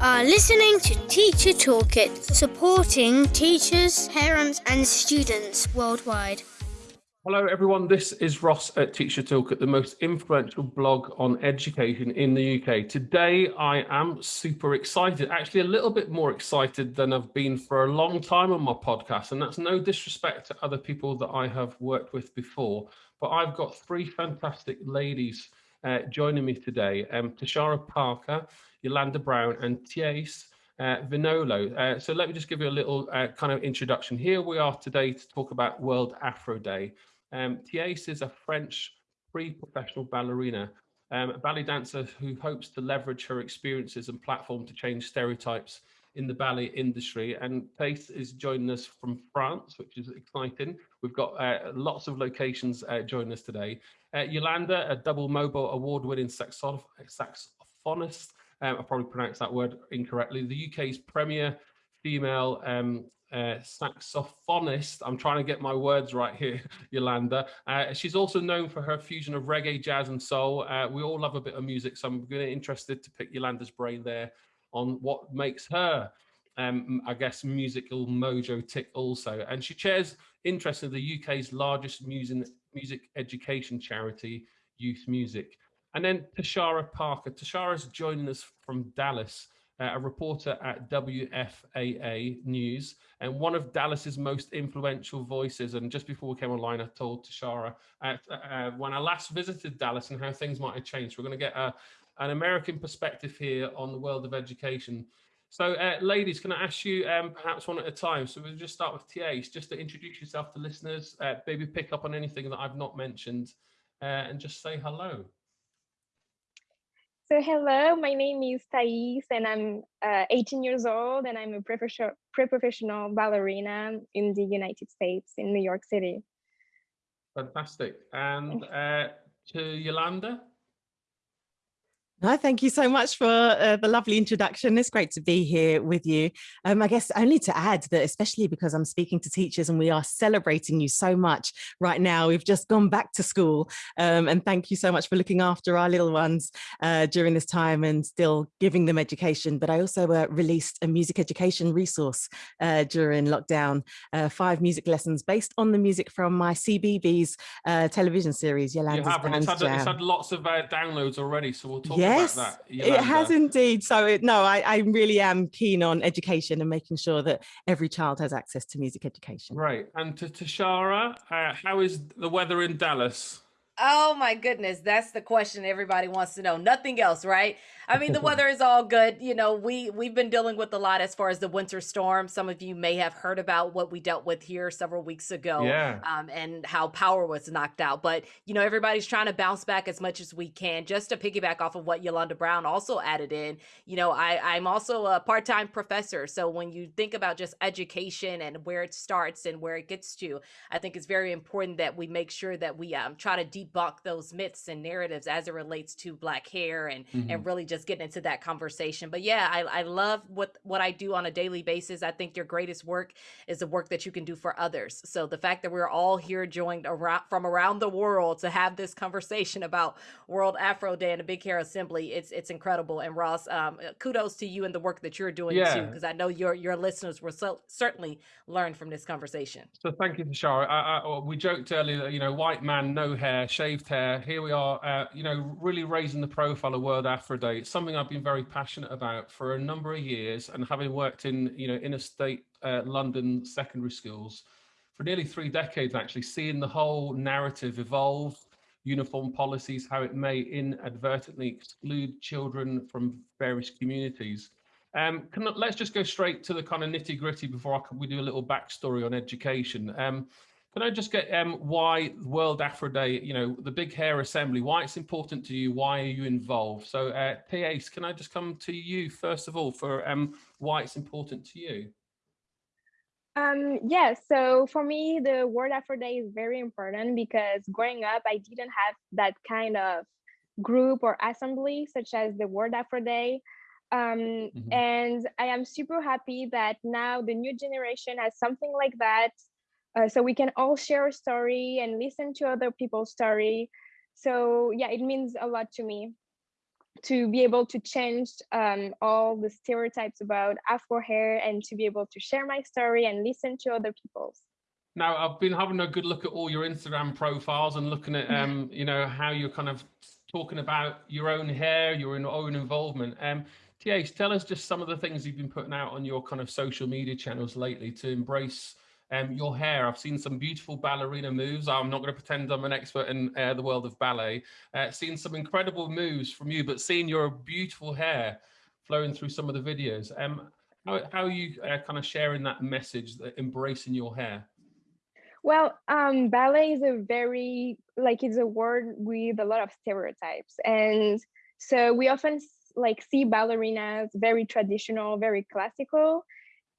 are listening to Teacher Toolkit, supporting teachers, parents, and students worldwide. Hello, everyone. This is Ross at Teacher Toolkit, the most influential blog on education in the UK. Today, I am super excited, actually, a little bit more excited than I've been for a long time on my podcast. And that's no disrespect to other people that I have worked with before, but I've got three fantastic ladies uh, joining me today um, Tashara Parker, Yolanda Brown, and Thies uh, Vinolo. Uh, so let me just give you a little uh, kind of introduction. Here we are today to talk about World Afro Day. Um, Thies is a French pre-professional ballerina, um, a ballet dancer who hopes to leverage her experiences and platform to change stereotypes in the ballet industry. And Thies is joining us from France, which is exciting. We've got uh, lots of locations uh, joining us today. Uh, Yolanda, a double MOBO award-winning saxophonist, um, I probably pronounced that word incorrectly, the UK's premier female um, uh, saxophonist. I'm trying to get my words right here, Yolanda. Uh, she's also known for her fusion of reggae, jazz, and soul. Uh, we all love a bit of music, so I'm really interested to pick Yolanda's brain there on what makes her, um, I guess, musical mojo tick also. And she chairs interest in the UK's largest music, music education charity, Youth Music. And then Tashara Parker. Tashara is joining us from Dallas, uh, a reporter at WFAA News and one of Dallas's most influential voices. And just before we came online, I told Tashara uh, uh, when I last visited Dallas and how things might have changed. We're going to get a, an American perspective here on the world of education. So, uh, ladies, can I ask you um, perhaps one at a time? So we'll just start with Thies, just to introduce yourself to listeners, uh, maybe pick up on anything that I've not mentioned, uh, and just say hello. So hello, my name is Thies, and I'm uh, 18 years old, and I'm a pre-professional ballerina in the United States, in New York City. Fantastic. And uh, to Yolanda? No, thank you so much for uh, the lovely introduction. It's great to be here with you. Um, I guess only to add that, especially because I'm speaking to teachers and we are celebrating you so much right now. We've just gone back to school um, and thank you so much for looking after our little ones uh, during this time and still giving them education. But I also uh, released a music education resource uh, during lockdown, uh, five music lessons based on the music from my CBeebies uh, television series, Yolanda's you have, and it's had, it's had, lots of downloads already, so we'll talk yeah yes, it has indeed. So it, no, I, I really am keen on education and making sure that every child has access to music education. Right. And to Tashara, uh, how is the weather in Dallas? Oh my goodness, that's the question everybody wants to know. Nothing else, right? I mean, the weather is all good. You know, we we've been dealing with a lot as far as the winter storm. Some of you may have heard about what we dealt with here several weeks ago, yeah. um, and how power was knocked out. But you know, everybody's trying to bounce back as much as we can. Just to piggyback off of what Yolanda Brown also added in, you know, I I'm also a part time professor, so when you think about just education and where it starts and where it gets to, I think it's very important that we make sure that we um, try to debunk those myths and narratives as it relates to Black hair and mm-hmm. and really just getting into that conversation. But yeah, I, I love what what I do on a daily basis. I think your greatest work is the work that you can do for others. So the fact that we're all here joined around from around the world to have this conversation about World Afro Day and the Big Hair Assembly, it's it's incredible. And Ross, um, kudos to you and the work that you're doing yeah. too, because I know your your listeners will so, certainly learn from this conversation. So thank you, Tashara. I, I, we joked earlier that you know white man, no hair, shaved hair. Here we are, uh, you know, really raising the profile of World Afro Day. It's something I've been very passionate about for a number of years, and having worked in you know inner state uh, London secondary schools for nearly three decades, actually seeing the whole narrative evolve, uniform policies, how it may inadvertently exclude children from various communities. Um, can, let's just go straight to the kind of nitty gritty before I, we do a little backstory on education. Um, can I just get um, why World Afro Day, you know, the Big Hair Assembly, why it's important to you, why are you involved? So, uh, Thies, can I just come to you first of all for um, why it's important to you? Um, yeah, so for me, the World Afro Day is very important because growing up, I didn't have that kind of group or assembly such as the World Afro Day. Um, mm -hmm. And I am super happy that now the new generation has something like that uh, so we can all share a story and listen to other people's story so yeah it means a lot to me to be able to change um, all the stereotypes about Afro hair and to be able to share my story and listen to other people's. Now, I've been having a good look at all your Instagram profiles and looking at, um, you know, how you're kind of talking about your own hair, your own involvement. Um, TH, tell us just some of the things you've been putting out on your kind of social media channels lately to embrace um, your hair. I've seen some beautiful ballerina moves. I'm not going to pretend I'm an expert in uh, the world of ballet. Uh, seen some incredible moves from you, but seeing your beautiful hair flowing through some of the videos. Um, how, how are you uh, kind of sharing that message, that embracing your hair? Well, um, ballet is a very, like it's a word with a lot of stereotypes. And so we often like see ballerinas very traditional, very classical.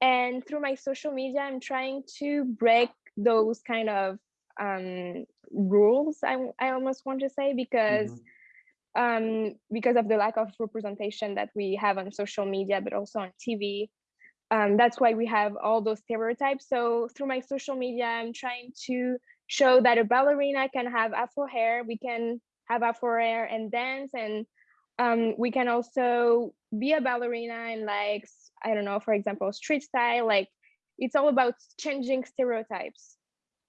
And through my social media, I'm trying to break those kind of um, rules, I, I almost want to say, because mm -hmm. um, because of the lack of representation that we have on social media, but also on TV. Um, that's why we have all those stereotypes. So through my social media, I'm trying to show that a ballerina can have afro hair, we can have afro hair and dance and um, we can also be a ballerina and like i don't know for example street style like it's all about changing stereotypes.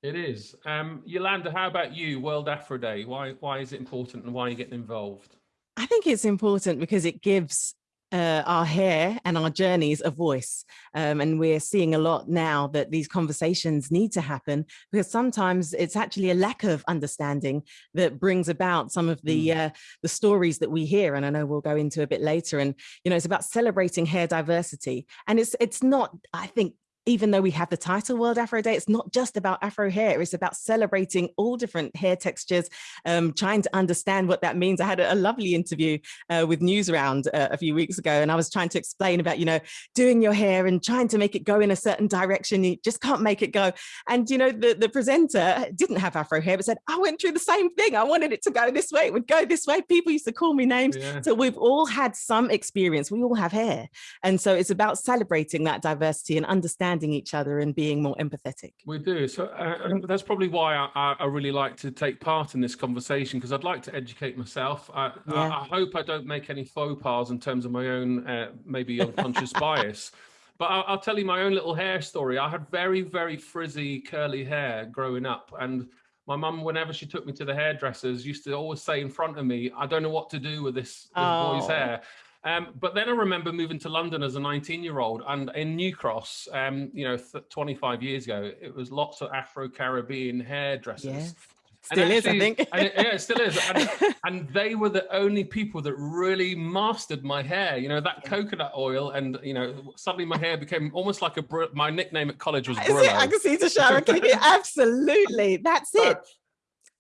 It is. Um yolanda how about you world afro day? Why why is it important and why are you getting involved? I think it's important because it gives uh, our hair and our journeys a voice. Um, and we're seeing a lot now that these conversations need to happen because sometimes it's actually a lack of understanding that brings about some of the mm. uh, the stories that we hear. And I know we'll go into a bit later. And, you know, it's about celebrating hair diversity. And it's it's not, I think, even though we have the title World Afro Day, it's not just about Afro hair, it's about celebrating all different hair textures, um, trying to understand what that means. I had a, a lovely interview uh, with Newsround uh, a few weeks ago, and I was trying to explain about, you know, doing your hair and trying to make it go in a certain direction. You just can't make it go. And, you know, the, the presenter didn't have Afro hair, but said, I went through the same thing. I wanted it to go this way. It would go this way. People used to call me names. Yeah. So we've all had some experience. We all have hair. And so it's about celebrating that diversity and understanding understanding each other and being more empathetic. We do. So uh, that's probably why I, I, really like to take part in this conversation because I'd like to educate myself. I, yeah. I, I, hope I don't make any faux pas in terms of my own uh, maybe unconscious bias. But I'll, I'll tell you my own little hair story. I had very, very frizzy, curly hair growing up. And my mum, whenever she took me to the hairdressers, used to always say in front of me, I don't know what to do with this, this oh. boy's hair. Um, but then I remember moving to London as a 19 year old and in New Cross, um, you know, 25 years ago, it was lots of Afro Caribbean hairdressers. Yes. Still actually, is, I think. and it, yeah, it still is. And, and, they were the only people that really mastered my hair. You know, that yeah. coconut oil, and you know, suddenly my hair became almost like a. My nickname at college was Brillo. I can see Tashara. Absolutely, that's it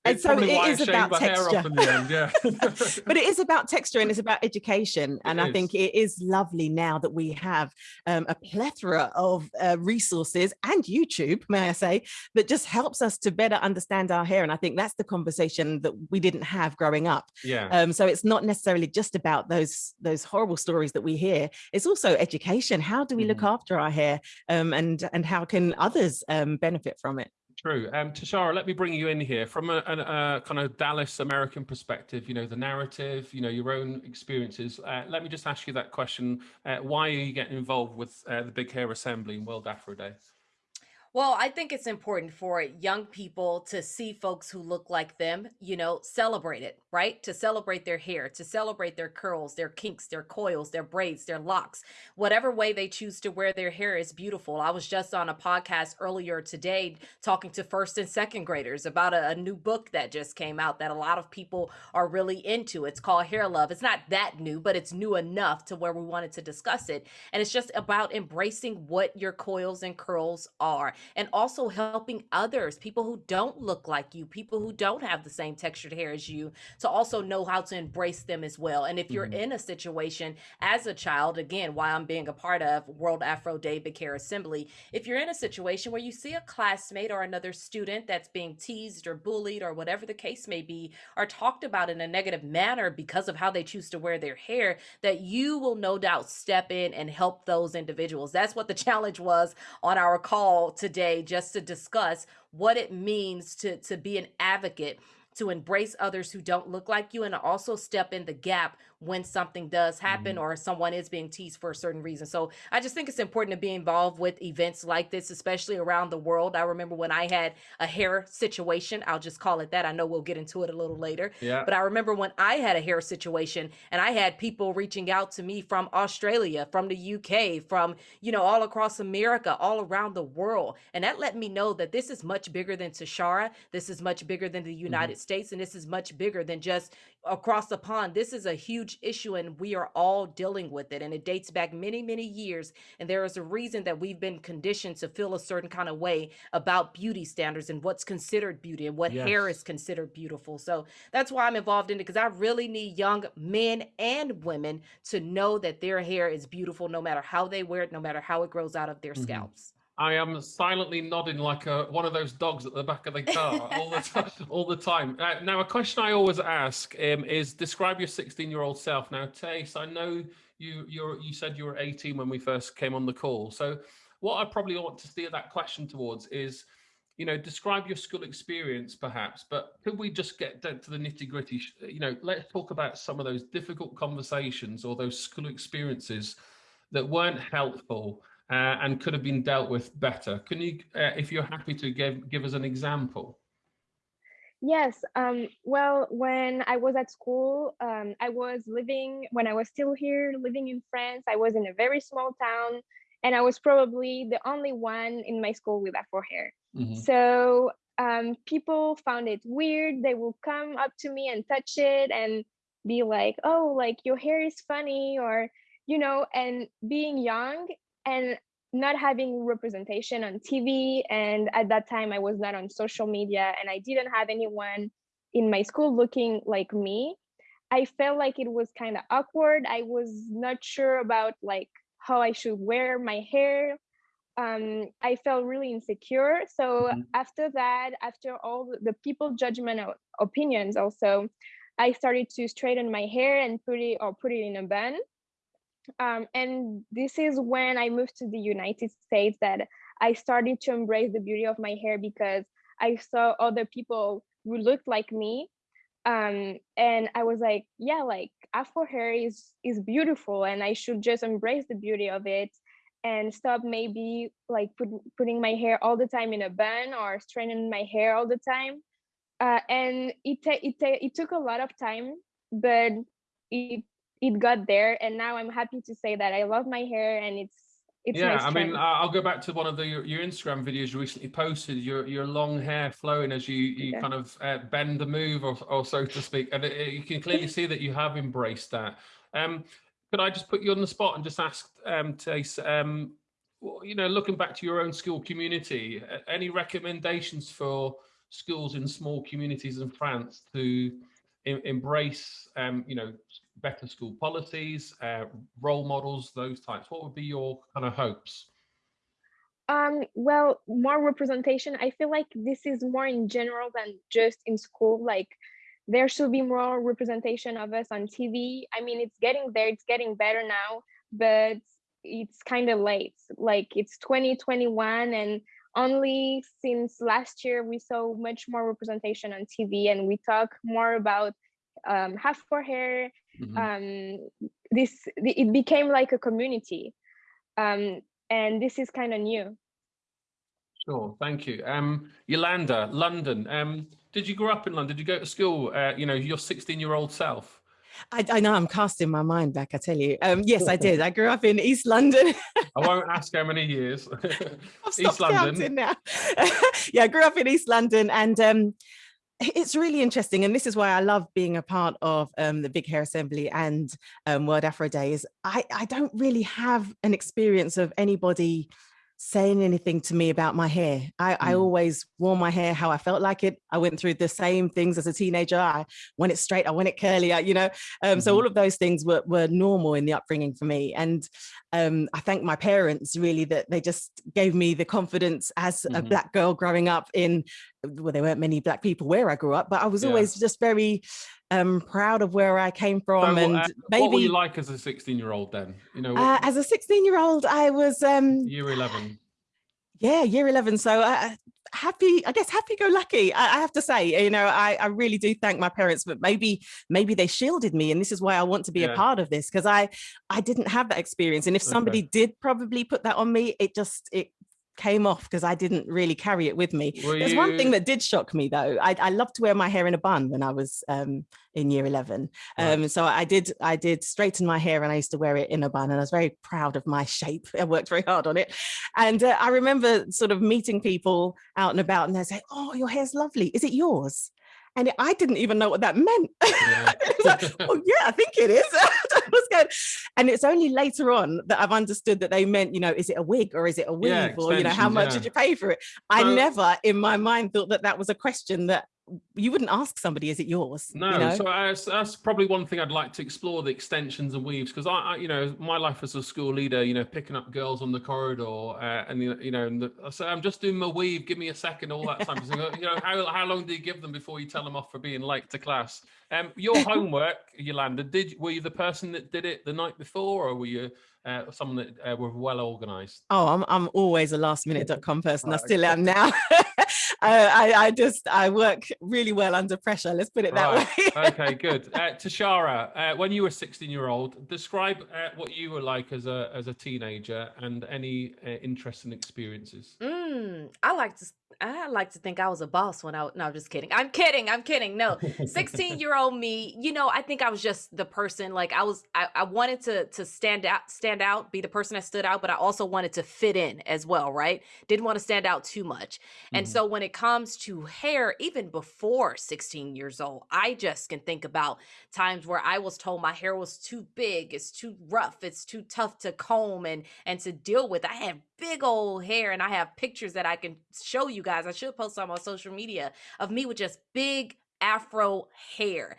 and so it is about texture. end, yeah. but it is about texture and it's about education. And it i is. think it is lovely now that we have um, a plethora of uh, resources and youtube may i say that just helps us to better understand our hair. And i think that's the conversation that we didn't have growing up. Yeah. Um, so it's not necessarily just about those those horrible stories that we hear. It's also education. How do we mm. look after our hair um, and and how can others um, benefit from it True. Um, Tashara, let me bring you in here from a, a, a, kind of Dallas American perspective, you know, the narrative, you know, your own experiences. Uh, let me just ask you that question. Uh, why are you getting involved with uh, the Big Hair Assembly and World Afro Day? Well, I think it's important for young people to see folks who look like them, you know, celebrate it, right? To celebrate their hair, to celebrate their curls, their kinks, their coils, their braids, their locks. Whatever way they choose to wear their hair is beautiful. I was just on a podcast earlier today talking to first and second graders about a, a new book that just came out that a lot of people are really into. It's called Hair Love. It's not that new, but it's new enough to where we wanted to discuss it. And it's just about embracing what your coils and curls are and also helping others, people who don't look like you, people who don't have the same textured hair as you, to also know how to embrace them as well. And if you're mm-hmm. in a situation as a child, again, why I'm being a part of World Afro Day Big Hair Assembly, if you're in a situation where you see a classmate or another student that's being teased or bullied or whatever the case may be, or talked about in a negative manner because of how they choose to wear their hair, that you will no doubt step in and help those individuals. That's what the challenge was on our call today today just to discuss what it means to, to be an advocate to embrace others who don't look like you and also step in the gap when something does happen Mhm. or someone is being teased for a certain reason. So I just think it's important to be involved with events like this, especially around the world. I remember when I had a hair situation, I'll just call it that. I know we'll get into it a little later. Yeah. But I remember when I had a hair situation and I had people reaching out to me from Australia, from the UK, from, you know, all across America, all around the world. And that let me know that this is much bigger than Tashara. This is much bigger than the United States. And this is much bigger than just across the pond. This is a huge issue and we are all dealing with it. And it dates back many, many years. And there is a reason that we've been conditioned to feel a certain kind of way about beauty standards and what's considered beauty and what hair is considered beautiful. So that's why I'm involved in it because I really need young men and women to know that their hair is beautiful no matter how they wear it, no matter how it grows out of their Mhm. scalps. I am silently nodding like a, one of those dogs at the back of the car all the time. All the time. Uh, now, a question I always ask um, is: describe your 16-year-old self. Now, Tace, I know you you're, you said you were 18 when we first came on the call. So, what I probably want to steer that question towards is, you know, describe your school experience, perhaps. But could we just get down to the nitty-gritty? You know, let's talk about some of those difficult conversations or those school experiences that weren't helpful uh, and could have been dealt with better. Can you, uh, if you're happy to give give us an example? Yes. Um, well, when I was at school, um, I was living, when I was still here living in France, I was in a very small town and I was probably the only one in my school with Afro hair. Mhm. So um, people found it weird. They will come up to me and touch it and be like, oh, like your hair is funny, or, you know, and being young and not having representation on TV. And at that time, I was not on social media and I didn't have anyone in my school looking like me. I felt like it was kind of awkward. I was not sure about like how I should wear my hair. Um, I felt really insecure. So Mhm. after that, after all the- the people judgment opinions, also, I started to straighten my hair and put it or put it in a bun. Um, and this is when I moved to the United States that I started to embrace the beauty of my hair because I saw other people who looked like me. Um, and I was like, yeah, like Afro hair is is beautiful, and I should just embrace the beauty of it and stop maybe like put, putting my hair all the time in a bun or straightening my hair all the time. Uh, and it it it took a lot of time, but it it got there, and now I'm happy to say that I love my hair and it's it's yeah, I mean, I'll go back to one of the your, your Instagram videos you recently posted. Your your long hair flowing as you you Yeah. kind of uh, bend the move, or, or so to speak, and it, it- you can clearly see that you have embraced that. Um, could I just put you on the spot and just ask um, Tace, um, you know, looking back to your own school community, any recommendations for schools in small communities in France to em- embrace, um, you know, better school policies, uh, role models, those types? What would be your kind of hopes? Um, well, more representation. I feel like this is more in general than just in school. Like there should be more representation of us on TV. I mean, it's getting there, it's getting better now, but it's kind of late. Like it's 2021 and only since last year we saw much more representation on TV and we talk more about um, half for hair. Mhm. Um, this it became like a community. Um, and this is kind of new. Sure, thank you. Um, Yolanda, London. Um, did you grow up in London? Did you go to school? Uh, you know, your 16-year-old self. I, I know I'm casting my mind back, I tell you. Um, yes, I did. I grew up in East London. I won't ask how many years. I've East London. now. yeah, I grew up in East London and um, it's really interesting. And this is why I love being a part of um, the Big Hair Assembly and um, World Afro Days. I, I don't really have an experience of anybody saying anything to me about my hair. I, I Mm. always wore my hair how I felt like it. I went through the same things as a teenager. I want it straight, I want it curly, I, you know. Um, So Mhm. all of those things were, were normal in the upbringing for me. And um, I thank my parents really that they just gave me the confidence as a Mhm. black girl growing up in, well, there weren't many black people where I grew up, but I was Yeah. always just very um, proud of where I came So, from. and uh, maybe what were you like as a 16-year-old then? You know, uh, as a 16 year old, I was, um, year 11. yeah, year 11. So I, happy, I guess, happy go lucky. I, I have to say, you know, I, I really do thank my parents, but maybe, maybe they shielded me. And this is why I want to be yeah. a part of this because I, I didn't have that experience. And if somebody okay. did probably put that on me, it just, it came off because I didn't really carry it with me. Were There's you... one thing that did shock me though. I, I loved to wear my hair in a bun when I was um, in year 11. Right. Um, so I did I did straighten my hair and I used to wear it in a bun and I was very proud of my shape. I worked very hard on it. And uh, I remember sort of meeting people out and about and they say, oh, your hair's lovely. Is it yours? And I didn't even know what that meant. Yeah. like, oh yeah, I think it is. and it's only later on that I've understood that they meant, you know, is it a wig or is it a weave yeah, or, you know, how much yeah. did you pay for it? I never in my mind thought that that was a question that you wouldn't ask somebody, is it yours? No, you know? so that's, that's, probably one thing I'd like to explore the extensions and weaves because I, I, you know, my life as a school leader, you know, picking up girls on the corridor uh, and you know, and the, I say I'm just doing my weave, give me a second, all that time. you know, how how long do you give them before you tell them off for being late to class? Um, your homework, Yolanda, did were you the person that did it the night before, or were you uh, someone that uh, were well organized? Oh, I'm I'm always a lastminute.com person. I still am now. I, I, just I work really well under pressure. Let's put it that right. way. okay, good. Uh, Tashara, uh, when you were 16 year old, describe uh, what you were like as a as a teenager and any uh, interesting experiences. Mm, I like to I like to think I was a boss when I no, just kidding. I'm kidding. I'm kidding. No, 16 year old me, you know, I think I was just the person like I was I, I wanted to to stand out, stand out, be the person that stood out, but I also wanted to fit in as well, right? Didn't want to stand out too much. And mm-hmm. so when it comes to hair, even before 16 years old, I just can think about times where I was told my hair was too big, it's too rough, it's too tough to comb and and to deal with. I had big old hair and I have pictures that I can show you guys. I should post some on social media of me with just big afro hair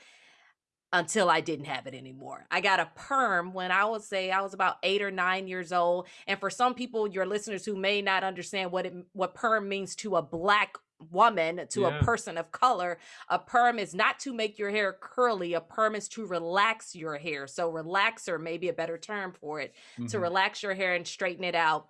until I didn't have it anymore. I got a perm when I would say I was about 8 or 9 years old and for some people your listeners who may not understand what it what perm means to a black woman to yeah. a person of color a perm is not to make your hair curly a perm is to relax your hair so relaxer may be a better term for it mm-hmm. to relax your hair and straighten it out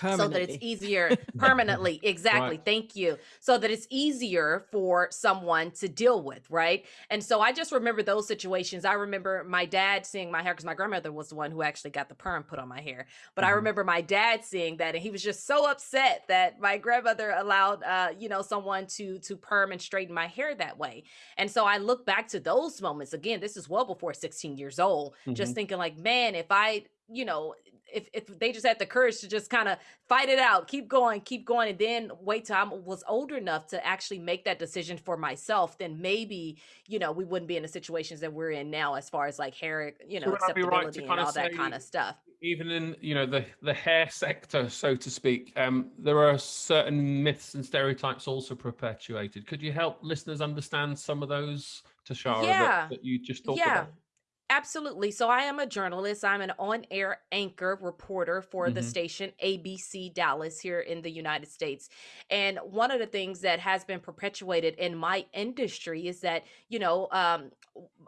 so that it's easier permanently. Exactly. Right. thank you. So that it's easier for someone to deal with right? And so i just remember those situations. I remember my dad seeing my hair because my grandmother was the one who actually got the perm put on my hair. But mm-hmm. i remember my dad seeing that and he was just so upset that my grandmother allowed uh you know someone to to perm and straighten my hair that way. And so i look back to those moments. Again this is well before 16 years old. Mm-hmm. just thinking like man if i you know if, if they just had the courage to just kind of fight it out, keep going, keep going, and then wait till I was older enough to actually make that decision for myself, then maybe, you know, we wouldn't be in the situations that we're in now as far as like hair, you know, so acceptability right and all that kind of stuff. Even in, you know, the, the hair sector, so to speak, um, there are certain myths and stereotypes also perpetuated. Could you help listeners understand some of those, Tashara, yeah. that, that you just talked yeah. about? Absolutely. So I am a journalist. I'm an on-air anchor reporter for the Mhm. station ABC Dallas here in the United States. And one of the things that has been perpetuated in my industry is that, you know, um,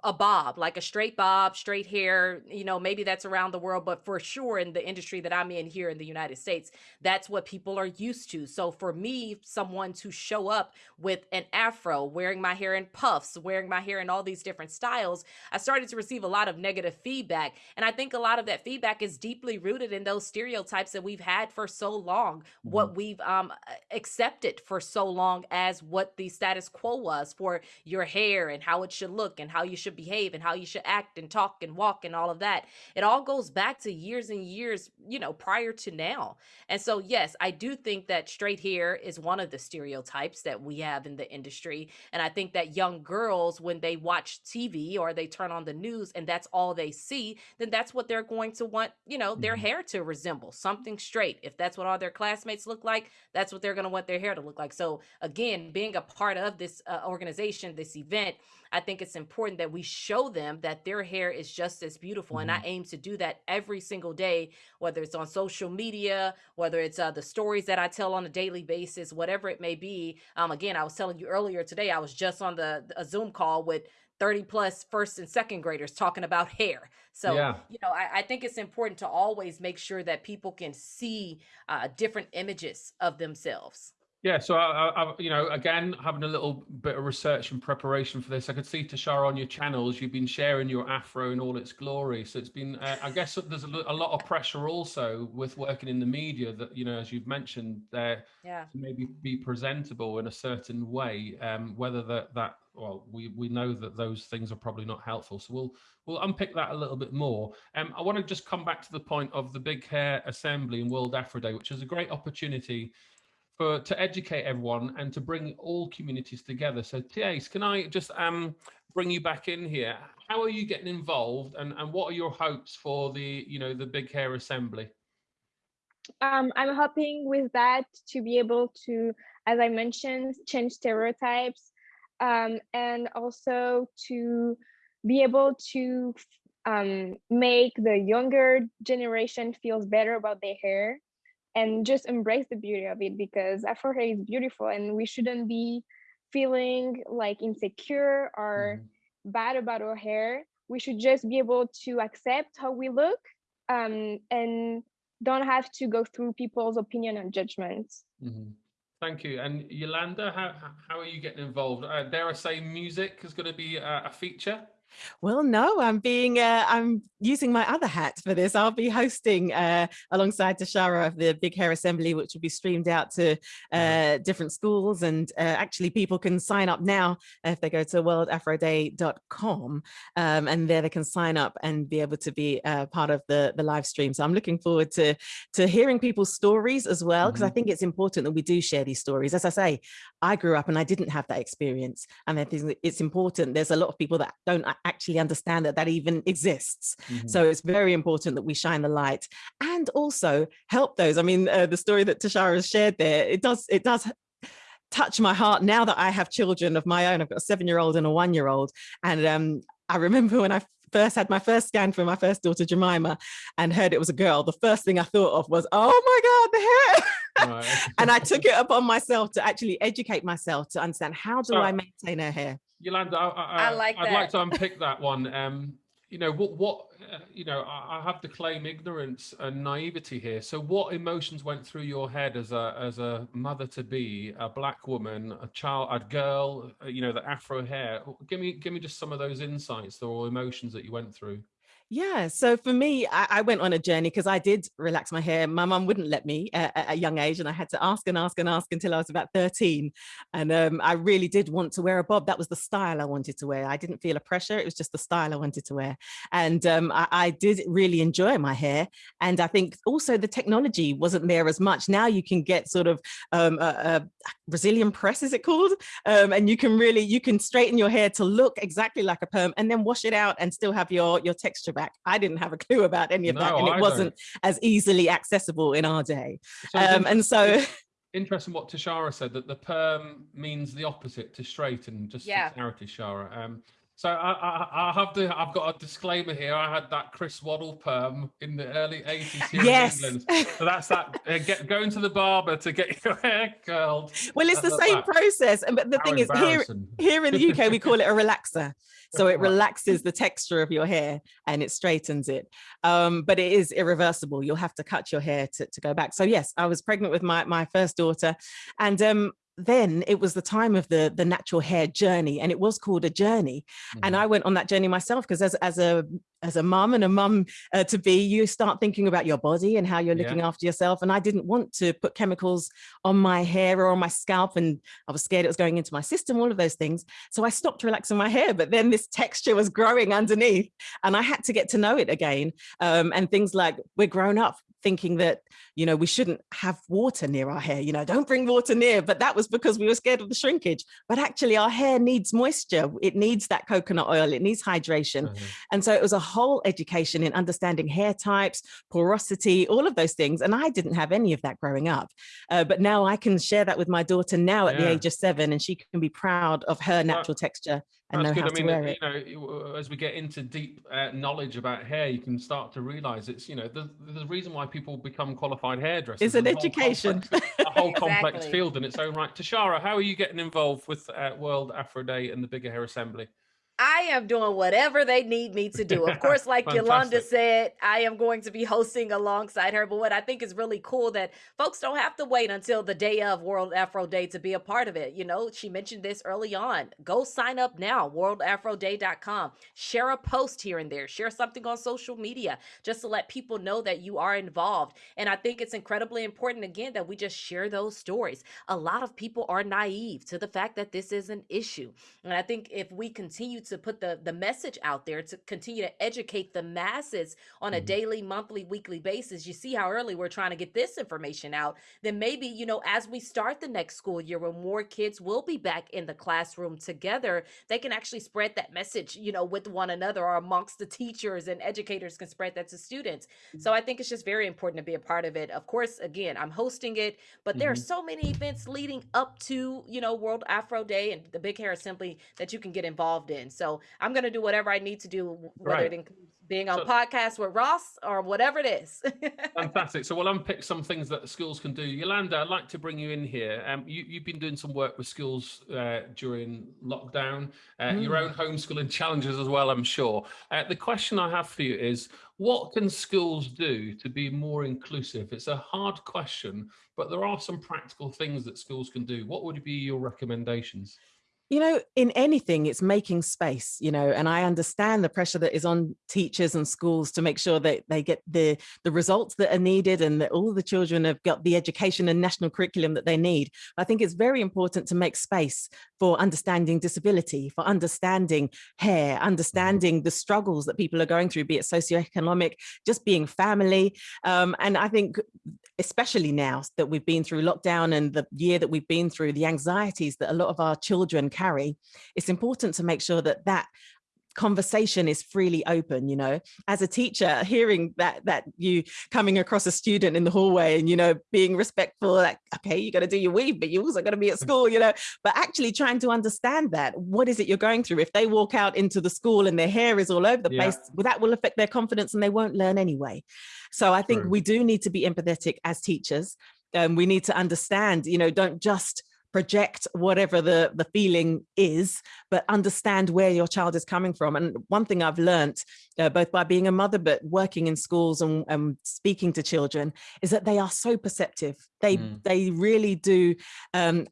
a bob, like a straight bob, straight hair, you know, maybe that's around the world, but for sure in the industry that I'm in here in the United States, that's what people are used to. So for me, someone to show up with an afro, wearing my hair in puffs, wearing my hair in all these different styles, I started to receive a lot of negative feedback. And I think a lot of that feedback is deeply rooted in those stereotypes that we've had for so long, mm-hmm. what we've um, accepted for so long as what the status quo was for your hair and how it should look and how you should behave and how you should act and talk and walk and all of that. It all goes back to years and years, you know, prior to now. And so, yes, I do think that straight hair is one of the stereotypes that we have in the industry. And I think that young girls, when they watch TV or they turn on the news and and that's all they see, then that's what they're going to want, you know, their mm-hmm. hair to resemble something straight. If that's what all their classmates look like, that's what they're going to want their hair to look like. So, again, being a part of this uh, organization, this event, I think it's important that we show them that their hair is just as beautiful. Mm-hmm. And I mm-hmm. aim to do that every single day, whether it's on social media, whether it's uh, the stories that I tell on a daily basis, whatever it may be. Um, again, I was telling you earlier today, I was just on the a Zoom call with 30 plus first and second graders talking about hair. So, yeah. you know, I, I, think it's important to always make sure that people can see uh, different images of themselves. Yeah, so I, I, you know, again, having a little bit of research and preparation for this, I could see Tashara on your channels. You've been sharing your afro in all its glory. So it's been, uh, I guess, there's a, a, lot of pressure also with working in the media that you know, as you've mentioned, there yeah. to maybe be presentable in a certain way. Um, whether that that well, we we know that those things are probably not helpful. So we'll we'll unpick that a little bit more. Um, I want to just come back to the point of the Big Hair Assembly and World Afro Day, which is a great opportunity for to educate everyone and to bring all communities together. So TAs, can I just um, bring you back in here? How are you getting involved and, and what are your hopes for the, you know, the Big Hair Assembly? Um, I'm hoping with that to be able to, as I mentioned, change stereotypes um, and also to be able to um, make the younger generation feels better about their hair and just embrace the beauty of it because Afro hair is beautiful and we shouldn't be feeling like insecure or mm-hmm. bad about our hair. We should just be able to accept how we look um, and don't have to go through people's opinion and judgments. Mm-hmm. Thank you. And Yolanda, how, how are you getting involved? Uh, dare I say music is going to be a, a feature? Well, no, I'm being, uh, I'm using my other hat for this. I'll be hosting uh, alongside Tashara of the Big Hair Assembly, which will be streamed out to uh, different schools. And uh, actually people can sign up now if they go to worldafroday.com um, and there they can sign up and be able to be uh, part of the, the live stream. So I'm looking forward to, to hearing people's stories as well, because mm -hmm. I think it's important that we do share these stories. As I say, I grew up and I didn't have that experience. And I think it's important. There's a lot of people that don't actually understand that that even exists. Mm -hmm. So it's very important that we shine the light and also help those. I mean, uh, the story that Tashara has shared there, it does, it does touch my heart now that I have children of my own. I've got a seven year old and a one year old. And um, I remember when I first had my first scan for my first daughter, Jemima, and heard it was a girl, the first thing I thought of was, oh my God, the hair. Right. and I took it upon myself to actually educate myself to understand how do I maintain her hair. Yolanda, I, I, I like I'd that. like to unpick that one. Um, you know what? What uh, you know? I, I have to claim ignorance and naivety here. So, what emotions went through your head as a as a mother to be, a black woman, a child, a girl? Uh, you know, the afro hair. Give me give me just some of those insights or emotions that you went through. Yeah, so for me, I, I went on a journey because I did relax my hair. My mum wouldn't let me at, at, a young age, and I had to ask and ask and ask until I was about 13. And um, I really did want to wear a bob. That was the style I wanted to wear. I didn't feel a pressure. It was just the style I wanted to wear. And um, I, I, did really enjoy my hair. And I think also the technology wasn't there as much. Now you can get sort of um, a, a Brazilian press, is it called? Um, and you can really, you can straighten your hair to look exactly like a perm and then wash it out and still have your, your texture back back. I didn't have a clue about any of no, that, and it I wasn't don't. as easily accessible in our day. So um, and so. Interesting what Tashara said that the perm means the opposite to straighten. Just yeah. for clarity, Shara. Um, so I, I, I, have to. I've got a disclaimer here. I had that Chris Waddle perm in the early '80s here yes. in England. So that's that. Uh, get going to the barber to get your hair curled. Well, it's the same that. process, but the How thing is, here here in the UK, we call it a relaxer. So it relaxes the texture of your hair and it straightens it. Um, but it is irreversible. You'll have to cut your hair to, to go back. So yes, I was pregnant with my, my first daughter and um, then it was the time of the the natural hair journey and it was called a journey mm -hmm. and mm-hmm. I went on that journey myself because as, as a as a mum and a mum uh, to be you start thinking about your body and how you're looking yeah. after yourself and I didn't want to put chemicals on my hair or on my scalp and I was scared it was going into my system all of those things so I stopped relaxing my hair but then this texture was growing underneath and I had to get to know it again um, and things like we're grown up thinking that, you know, we shouldn't have water near our hair, you know, don't bring water near, but that was because we were scared of the shrinkage. But actually our hair needs moisture. It needs that coconut oil, it needs hydration. Mm -hmm. And so it was a whole education in understanding hair types, porosity, all of those things. And I didn't have any of that growing up. Uh, but now I can share that with my daughter now at yeah. the age of seven, and she can be proud of her natural texture and That's good. I mean. You know, as we get into deep uh, knowledge about hair, you can start to realize it's, you know, the, the reason why people become qualified hairdressers. It's an education. Whole complex, a whole exactly. complex field in its own right. Tashara, how are you getting involved with uh, World Afro Day and the Bigger Hair Assembly? I am doing whatever they need me to do. Of course, like Yolanda said, I am going to be hosting alongside her. But what I think is really cool that folks don't have to wait until the day of World Afro Day to be a part of it. You know, she mentioned this early on. Go sign up now, worldafroday.com. Share a post here and there. Share something on social media just to let people know that you are involved. And I think it's incredibly important, again, that we just share those stories. A lot of people are naive to the fact that this is an issue. And I think if we continue to put the, the message out there to continue to educate the masses on a mm-hmm. daily, monthly, weekly basis, you see how early we're trying to get this information out, then maybe, you know, as we start the next school year when more kids will be back in the classroom together, they can actually spread that message, you know, with one another or amongst the teachers and educators can spread that to students. So mm-hmm. I think it's just very important to be a part of it. Of course, again, I'm hosting it, but there mm-hmm. are so many events leading up to, you know, World Afro Day and the Big Hair Assembly that you can get involved in. So I'm going to do whatever I need to do, whether right. it includes being on so, podcast with Ross or whatever it is. fantastic. So we'll unpick some things that the schools can do. Yolanda, I'd like to bring you in here. Um, you, have been doing some work with schools uh, during lockdown, uh, mm. your own homeschooling challenges as well, I'm sure. Uh, the question I have for you is, what can schools do to be more inclusive? It's a hard question, but there are some practical things that schools can do. What would be your recommendations? You know, in anything, it's making space, you know, and I understand the pressure that is on teachers and schools to make sure that they get the, the results that are needed and that all the children have got the education and national curriculum that they need. I think it's very important to make space for understanding disability, for understanding hair, mm-hmm. understanding the struggles that people are going through, be it socioeconomic, just being family. Um, and I think especially now that we've been through lockdown and the year that we've been through, the anxieties that a lot of our children carry, it's important to make sure that that conversation is freely open you know? As a teacher hearing that that you coming across a student in the hallway and you know being respectful like okay you got to do your weave but you also got to be at school you know? But actually trying to understand that what is it you're going through? If they walk out into the school and their hair is all over the yeah. place well, that will affect their confidence and they won't learn anyway. So i think True. we do need to be empathetic as teachers um, we need to understand you know don't just project whatever the, the feeling is, but understand where your child is coming from. And one thing I've learned, uh, both by being a mother, but working in schools and, and, speaking to children, is that they are so perceptive. They, mm. they really do um,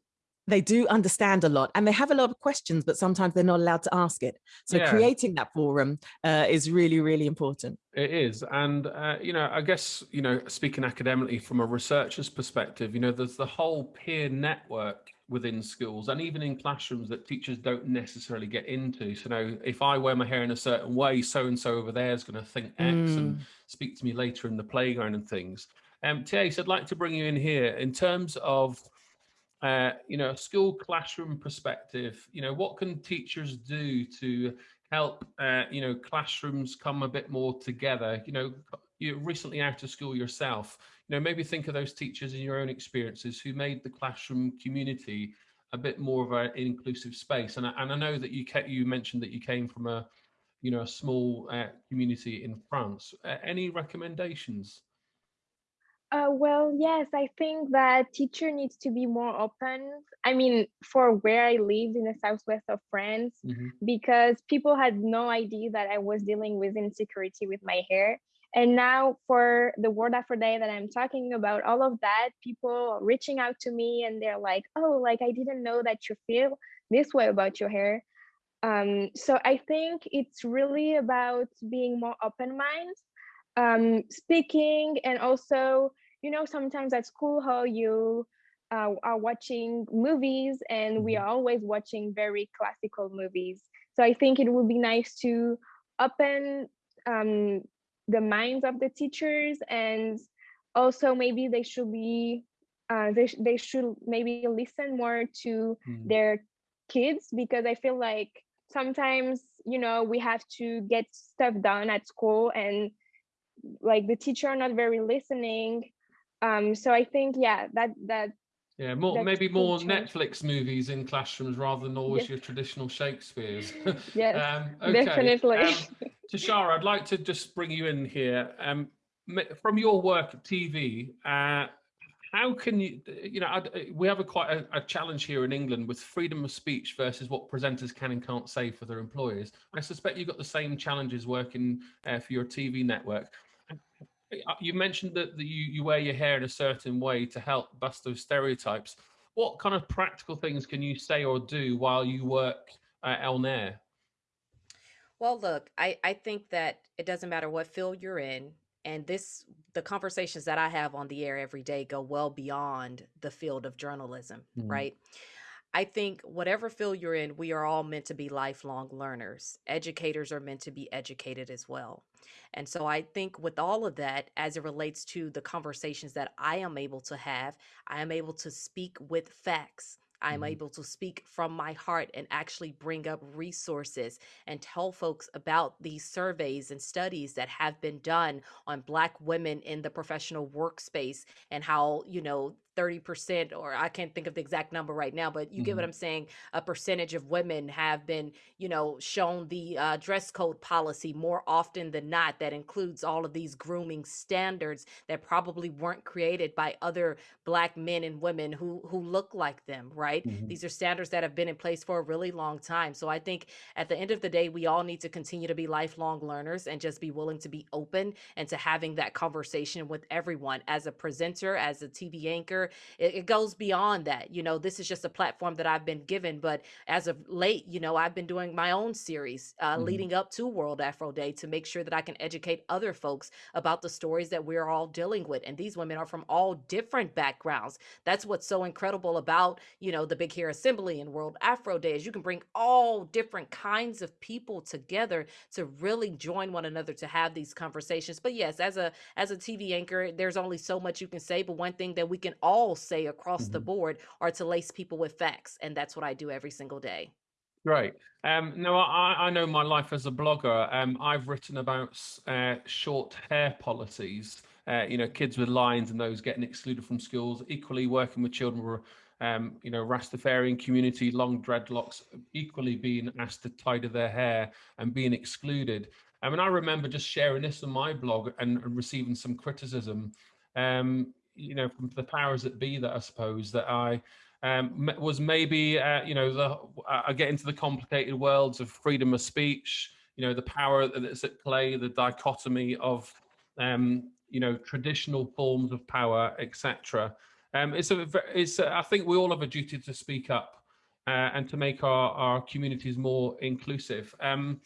they do understand a lot and they have a lot of questions, but sometimes they're not allowed to ask it. So yeah. creating that forum uh, is really, really important. It is. And, uh, you know, I guess, you know, speaking academically from a researcher's perspective, you know, there's the whole peer network within schools and even in classrooms that teachers don't necessarily get into. So, you know, if I wear my hair in a certain way, so and so over there is going to think X mm. and speak to me later in the playground and things. Um, Tiace, I'd like to bring you in here in terms of uh, you know, a school classroom perspective, you know, what can teachers do to help, uh, you know, classrooms come a bit more together? You know, you're recently out of school yourself, you know, maybe think of those teachers in your own experiences who made the classroom community a bit more of an inclusive space. And I, and I know that you you mentioned that you came from a, you know, a small uh, community in France. Uh, any recommendations? Uh, well, yes, I think that teacher needs to be more open. I mean, for where I lived in the southwest of France, mm-hmm. because people had no idea that I was dealing with insecurity with my hair. And now for the World Afro Day that I'm talking about, all of that, people reaching out to me and they're like, oh, like I didn't know that you feel this way about your hair. Um, so I think it's really about being more open minded um, speaking and also you know sometimes at school how you uh, are watching movies and we mm-hmm. are always watching very classical movies so i think it would be nice to open um, the minds of the teachers and also maybe they should be uh, they, they should maybe listen more to mm. their kids because i feel like sometimes you know we have to get stuff done at school and like the teacher are not very listening um so i think yeah that that yeah more maybe more netflix movies in classrooms rather than always yes. your traditional shakespeare's yes um, okay. definitely um, tashara i'd like to just bring you in here um from your work at tv uh how can you, you know, we have a quite a, a, challenge here in England with freedom of speech versus what presenters can and can't say for their employers. I suspect you've got the same challenges working uh, for your TV network. Uh, you mentioned that, you, you wear your hair in a certain way to help bust those stereotypes. What kind of practical things can you say or do while you work uh, on air? Well, look, I, I think that it doesn't matter what field you're in, and this the conversations that I have on the air every day go well beyond the field of journalism, mm-hmm. right? I think whatever field you're in, we are all meant to be lifelong learners. Educators are meant to be educated as well. And so I think with all of that, as it relates to the conversations that I am able to have, I am able to speak with facts. I'm mm-hmm. able to speak from my heart and actually bring up resources and tell folks about these surveys and studies that have been done on Black women in the professional workspace and how, you know, 30% or I can't think of the exact number right now, but you mm-hmm. get what mm-hmm. I'm saying. A percentage of women have been, you know, shown the uh, dress code policy more often than not that includes all of these grooming standards that probably weren't created by other black men and women who who look like them, right? Mm-hmm. These are standards that have been in place for a really long time. So I think at the end of the day, we all need to continue to be lifelong learners and just be willing to be open and to having that conversation with everyone as a presenter, as a TV anchor, it, it goes beyond that. You know, this is just a platform that I've been given, but as of late, you know, I've been doing my own series uh, mm-hmm. leading up to World Afro Day to make sure that I can educate other folks about the stories that we're all dealing with. And these women are from all different backgrounds. That's what's so incredible about, you know, the Big Hair Assembly and World Afro Day is you can bring all different kinds of people together to really join one another to have these conversations. But yes, as a as a TV anchor, there's only so much you can say. But one thing that we can all all say across mm-hmm. the board are to lace people with facts. And that's what I do every single day. Great. Um, no, I, I know my life as a blogger. Um, I've written about uh, short hair policies. Uh, you know, kids with lines and those getting excluded from schools. Equally, working with children who um, you know, Rastafarian community, long dreadlocks, equally being asked to tidy their hair and being excluded. I mean, I remember just sharing this on my blog and, and receiving some criticism. Um, you know, from the powers that be that I suppose that I um, was maybe, uh, you know, the I get into the complicated worlds of freedom of speech, you know, the power that's at play, the dichotomy of, um, you know, traditional forms of power, etc. Um, it's a, it's a, I think we all have a duty to speak up uh, and to make our, our communities more inclusive. Um,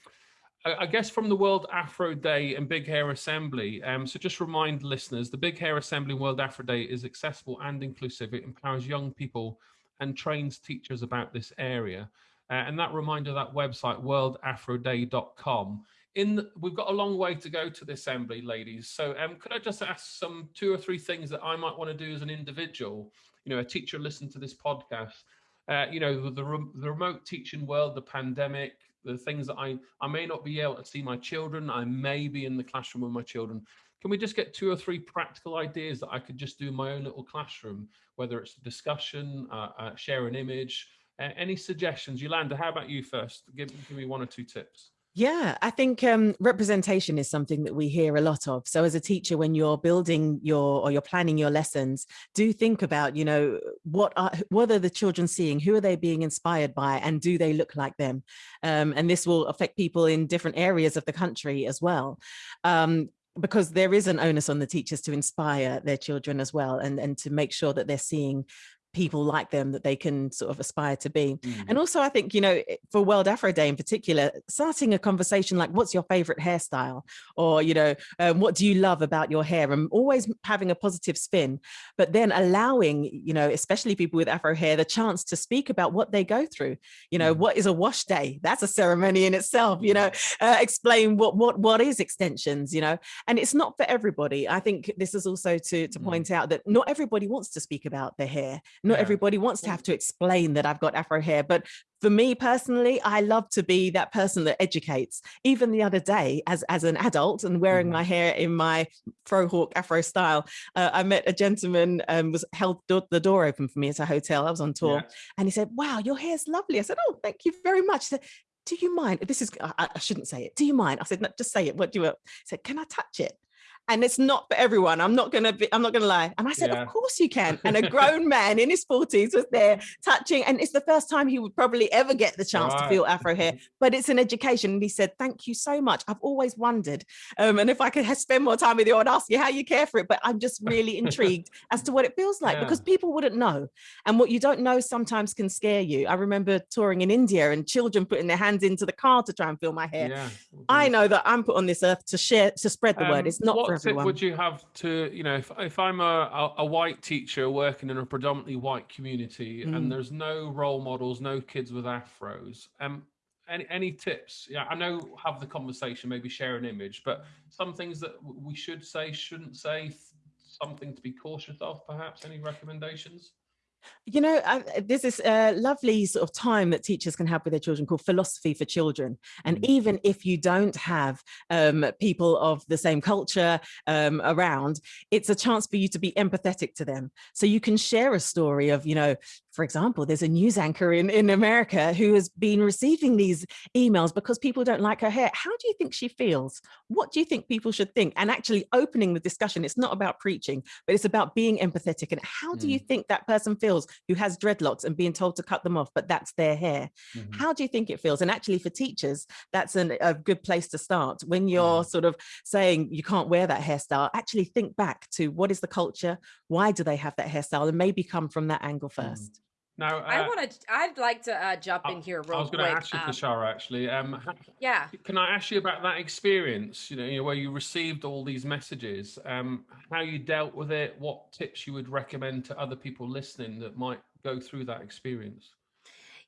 I guess from the World Afro Day and Big Hair Assembly. Um, so just remind listeners, the Big Hair Assembly World Afro Day is accessible and inclusive. It empowers young people and trains teachers about this area. Uh, and that reminder, that website, worldafroday.com. In the, we've got a long way to go to the assembly, ladies. So um, could I just ask some two or three things that I might want to do as an individual? You know, a teacher listen to this podcast. Uh, you know, the, the, the remote teaching world, the pandemic, the things that I, I may not be able to see my children. I may be in the classroom with my children. Can we just get two or three practical ideas that I could just do in my own little classroom, whether it's a discussion, uh, uh, share an image, uh, any suggestions? Yolanda, how about you first? Give, give me one or two tips. Yeah, I think um, representation is something that we hear a lot of. So as a teacher, when you're building your or you're planning your lessons, do think about, you know, what are what are the children seeing? Who are they being inspired by? And do they look like them? Um, and this will affect people in different areas of the country as well. Um, because there is an onus on the teachers to inspire their children as well and, and to make sure that they're seeing people like them that they can sort of aspire to be. Mm. And also I think, you know, for World Afro Day in particular, starting a conversation like, what's your favorite hairstyle? Or, you know, um, what do you love about your hair? And always having a positive spin, but then allowing, you know, especially people with Afro hair, the chance to speak about what they go through. You know, mm. what is a wash day? That's a ceremony in itself, you know, uh, explain what, what, what is extensions, you know, and it's not for everybody. I think this is also to, to mm. point out that not everybody wants to speak about their hair not yeah. everybody wants to have to explain that I've got Afro hair, but for me personally, I love to be that person that educates. Even the other day, as, as an adult and wearing mm. my hair in my fro hawk Afro style, uh, I met a gentleman um, was held the door open for me at a hotel. I was on tour yeah. and he said, wow, your hair's lovely. I said, oh, thank you very much. He Said, do you mind? This is, I, I, shouldn't say it. Do you mind? I said, no, just say it. What do you want? He said, can I touch it? And it's not for everyone. I'm not gonna be, I'm not gonna lie. And I said, yeah. of course you can. And a grown man in his 40s was there touching, and it's the first time he would probably ever get the chance right. to feel Afro hair, but it's an education. And he said, thank you so much. I've always wondered. Um, and if I could spend more time with you, I'd ask you how you care for it. But I'm just really intrigued as to what it feels like yeah. because people wouldn't know. And what you don't know sometimes can scare you. I remember touring in India and children putting their hands into the car to try and feel my hair. Yeah. I know that I'm put on this earth to share, to spread the um, word. It's not for would you have to, you know, if, if I'm a, a, a white teacher working in a predominantly white community mm. and there's no role models, no kids with afros, um, any any tips? Yeah, I know have the conversation, maybe share an image, but some things that we should say, shouldn't say, something to be cautious of, perhaps. Any recommendations? You know, uh, there's this uh, lovely sort of time that teachers can have with their children called philosophy for children. And mm. even if you don't have um, people of the same culture um, around, it's a chance for you to be empathetic to them. So you can share a story of, you know, for example, there's a news anchor in, in America who has been receiving these emails because people don't like her hair. How do you think she feels? What do you think people should think? And actually opening the discussion, it's not about preaching, but it's about being empathetic. And how do you mm. think that person feels who has dreadlocks and being told to cut them off, but that's their hair? Mm -hmm. How do you think it feels? And actually for teachers, that's an, a good place to start. When you're mm sort of saying you can't wear that hairstyle, actually think back to what is the culture? Why do they have that hairstyle? And maybe come from that angle mm. 1st now, uh, I want to. I'd like to uh, jump in here real I was going to ask you, um, Tashara, actually. Um, yeah. Can I ask you about that experience? You know, you know, where you received all these messages, um, how you dealt with it, what tips you would recommend to other people listening that might go through that experience.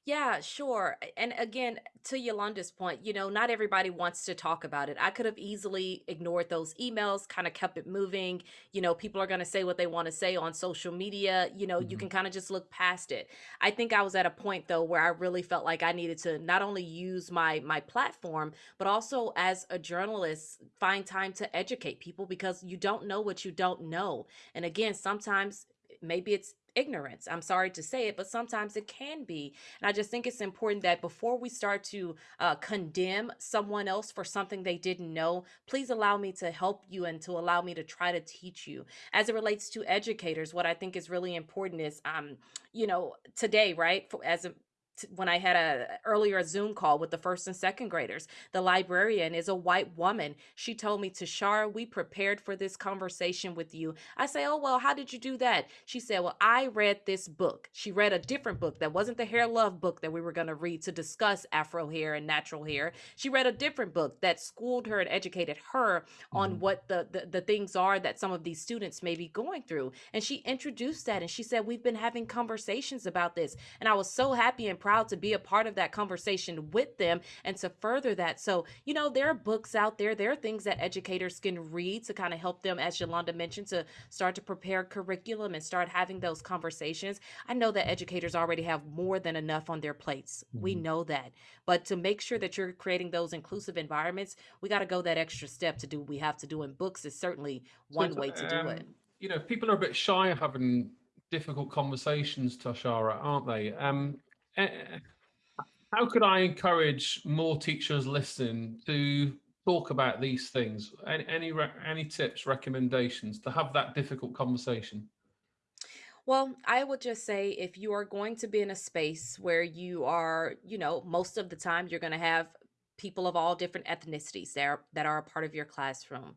Yeah, sure. And again, to Yolanda's point, you know, not everybody wants to talk about it. I could have easily ignored those emails, kind of kept it moving. You know, people are going to say what they want to say on social media. You know, you mm-hmm. can kind of just look past it. I think I was at a point though where I really felt like I needed to not only use my my platform, but also as a journalist, find time to educate people because you don't know what you don't know. And again, sometimes maybe it's ignorance. I'm sorry to say it, but sometimes it can be. And I just think it's important that before we start to uh, condemn someone else for something they didn't know, please allow me to help you and to allow me to try to teach you. As it relates to educators, what I think is really important is, um, you know, today, right, for, as a when I had a earlier a Zoom call with the first and second graders. The librarian is a white woman. She told me, Tashara, we prepared for this conversation with you. I say, oh, well, how did you do that? She said, well, I read this book. She read a different book that wasn't the hair love book that we were going to read to discuss Afro hair and natural hair. She read a different book that schooled her and educated her on mm-hmm. what the, the, the things are that some of these students may be going through. And she introduced that and she said, we've been having conversations about this. And I was so happy and proud to be a part of that conversation with them and to further that. So, you know, there are books out there, there are things that educators can read to kind of help them, as Yolanda mentioned, to start to prepare curriculum and start having those conversations. I know that educators already have more than enough on their plates. Mm-hmm. We know that. But to make sure that you're creating those inclusive environments, we got to go that extra step to do what we have to do. And books is certainly one so way to um, do it. You know, people are a bit shy of having difficult conversations, Tashara, aren't they? Um, Eh, how could I encourage more teachers listening to talk about these things? Any any, any tips, recommendations to have that difficult conversation? Well, I would just say if you are going to be in a space where you are, you know, most of the time you're going to have people of all different ethnicities there that are a part of your classroom.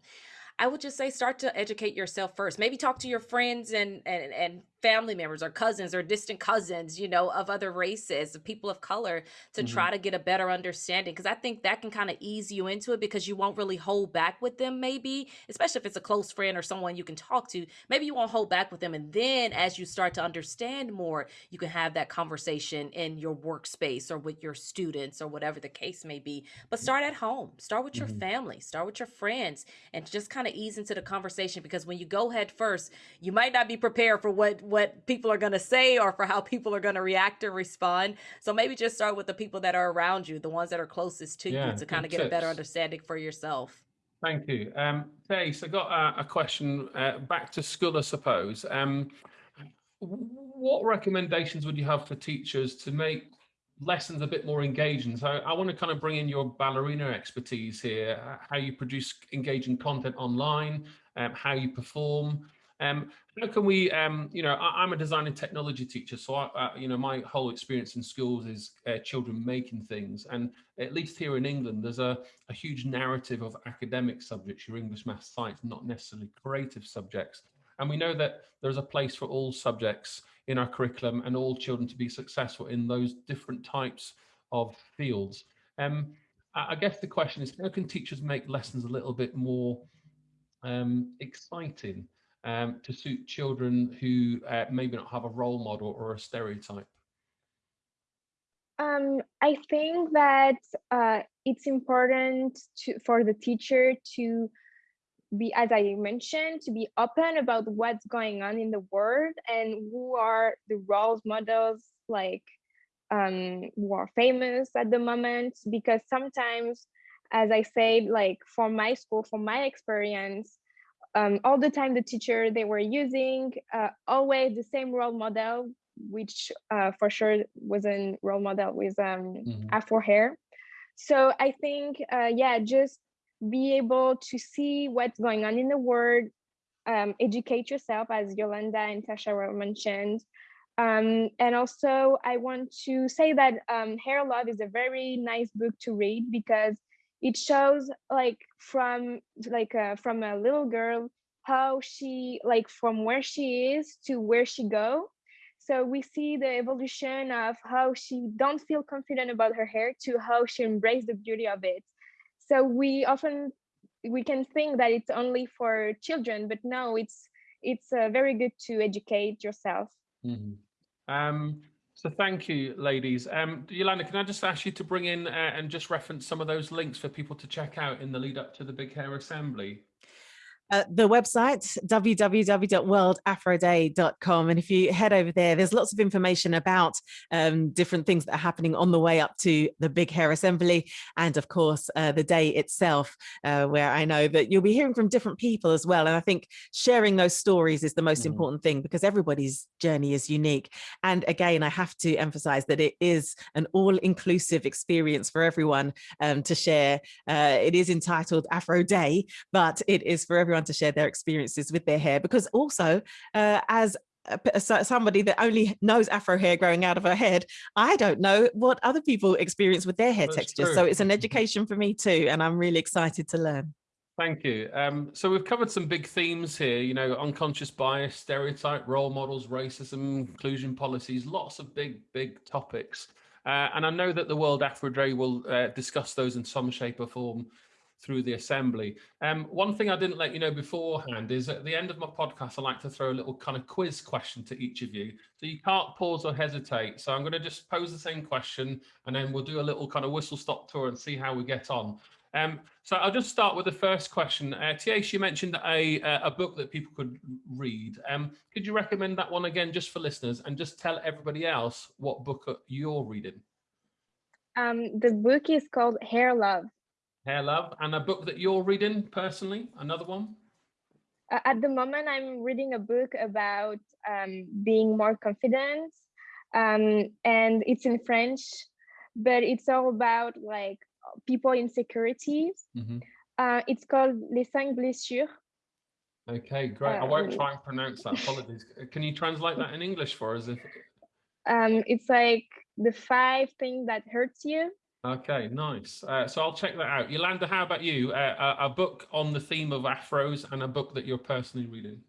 I would just say start to educate yourself first. Maybe talk to your friends and and and family members or cousins or distant cousins, you know, of other races, of people of color to mm-hmm. try to get a better understanding. Cause I think that can kind of ease you into it because you won't really hold back with them, maybe, especially if it's a close friend or someone you can talk to. Maybe you won't hold back with them. And then as you start to understand more, you can have that conversation in your workspace or with your students or whatever the case may be. But start at home, start with your mm-hmm. family, start with your friends, and just kind of ease into the conversation because when you go head first, you might not be prepared for what what people are going to say or for how people are going to react and respond. So maybe just start with the people that are around you, the ones that are closest to yeah, you to kind of get tips. a better understanding for yourself. Thank you. Um, so I got a, a question uh, back to school, I suppose. Um, what recommendations would you have for teachers to make lessons a bit more engaging. So I want to kind of bring in your ballerina expertise here, how you produce engaging content online, um, how you perform. Um, how can we, um, you know, I, am a design and technology teacher, so I, uh, you know, my whole experience in schools is uh, children making things, and at least here in England, there's a, a huge narrative of academic subjects, your English, math, science, not necessarily creative subjects. And we know that there's a place for all subjects in our curriculum and all children to be successful in those different types of fields. Um, I guess the question is, how can teachers make lessons a little bit more um, exciting? Um, to suit children who uh, maybe not have a role model or a stereotype? Um, I think that uh, it's important to, for the teacher to be, as I mentioned, to be open about what's going on in the world and who are the role models like um, who are famous at the moment. Because sometimes, as I said, like for my school, for my experience, um, all the time the teacher they were using uh, always the same role model which uh, for sure was a role model with um, mm-hmm. afro hair so i think uh, yeah just be able to see what's going on in the world um, educate yourself as yolanda and tasha were mentioned um, and also i want to say that um, hair love is a very nice book to read because it shows like from like uh, from a little girl how she like from where she is to where she go. So we see the evolution of how she don't feel confident about her hair to how she embrace the beauty of it. So we often we can think that it's only for children but no it's it's uh, very good to educate yourself. Mm -hmm. um so thank you, ladies. Um, Yolanda, can I just ask you to bring in uh, and just reference some of those links for people to check out in the lead up to the Big Hair Assembly? Uh, the website www.worldafroday.com and if you head over there there's lots of information about um, different things that are happening on the way up to the big hair assembly and of course uh, the day itself uh, where I know that you'll be hearing from different people as well. And I think sharing those stories is the most mm. important thing because everybody's journey is unique. And again I have to emphasize that it is an all-inclusive experience for everyone um, to share. Uh, it is entitled Afro Day but it is for everyone to share their experiences with their hair because also uh, as somebody that only knows afro hair growing out of her head i don't know what other people experience with their hair That's textures true. so it's an education for me too and i'm really excited to learn Thank you. Um, so we've covered some big themes here, you know, unconscious bias, stereotype, role models, racism, inclusion policies, lots of big, big topics. Uh, and I know that the World Afro Day will uh, discuss those in some shape or form through the assembly. Um, one thing I didn't let you know beforehand is at the end of my podcast, I like to throw a little kind of quiz question to each of you. So you can't pause or hesitate. So I'm going to just pose the same question and then we'll do a little kind of whistle stop tour and see how we get on. Um, so I'll just start with the first question. Uh, Thais, you mentioned a, a book that people could read. Um, could you recommend that one again just for listeners and just tell everybody else what book you're reading? Um, the book is called Hair Love Hair Love. And a book that you're reading personally, another one? At the moment, I'm reading a book about um, being more confident. Um, and it's in French, but it's all about like people insecurities. Mm -hmm. uh, it's called Les Cinq Blessures. Okay, great. I won't um, try and pronounce that. Apologies. Can you translate that in English for us? If... Um, it's like the five things that hurts you. Okay, nice. Uh, so I'll check that out. Yolanda, how about you? Uh, a, a book on the theme of afros and a book that you're personally reading.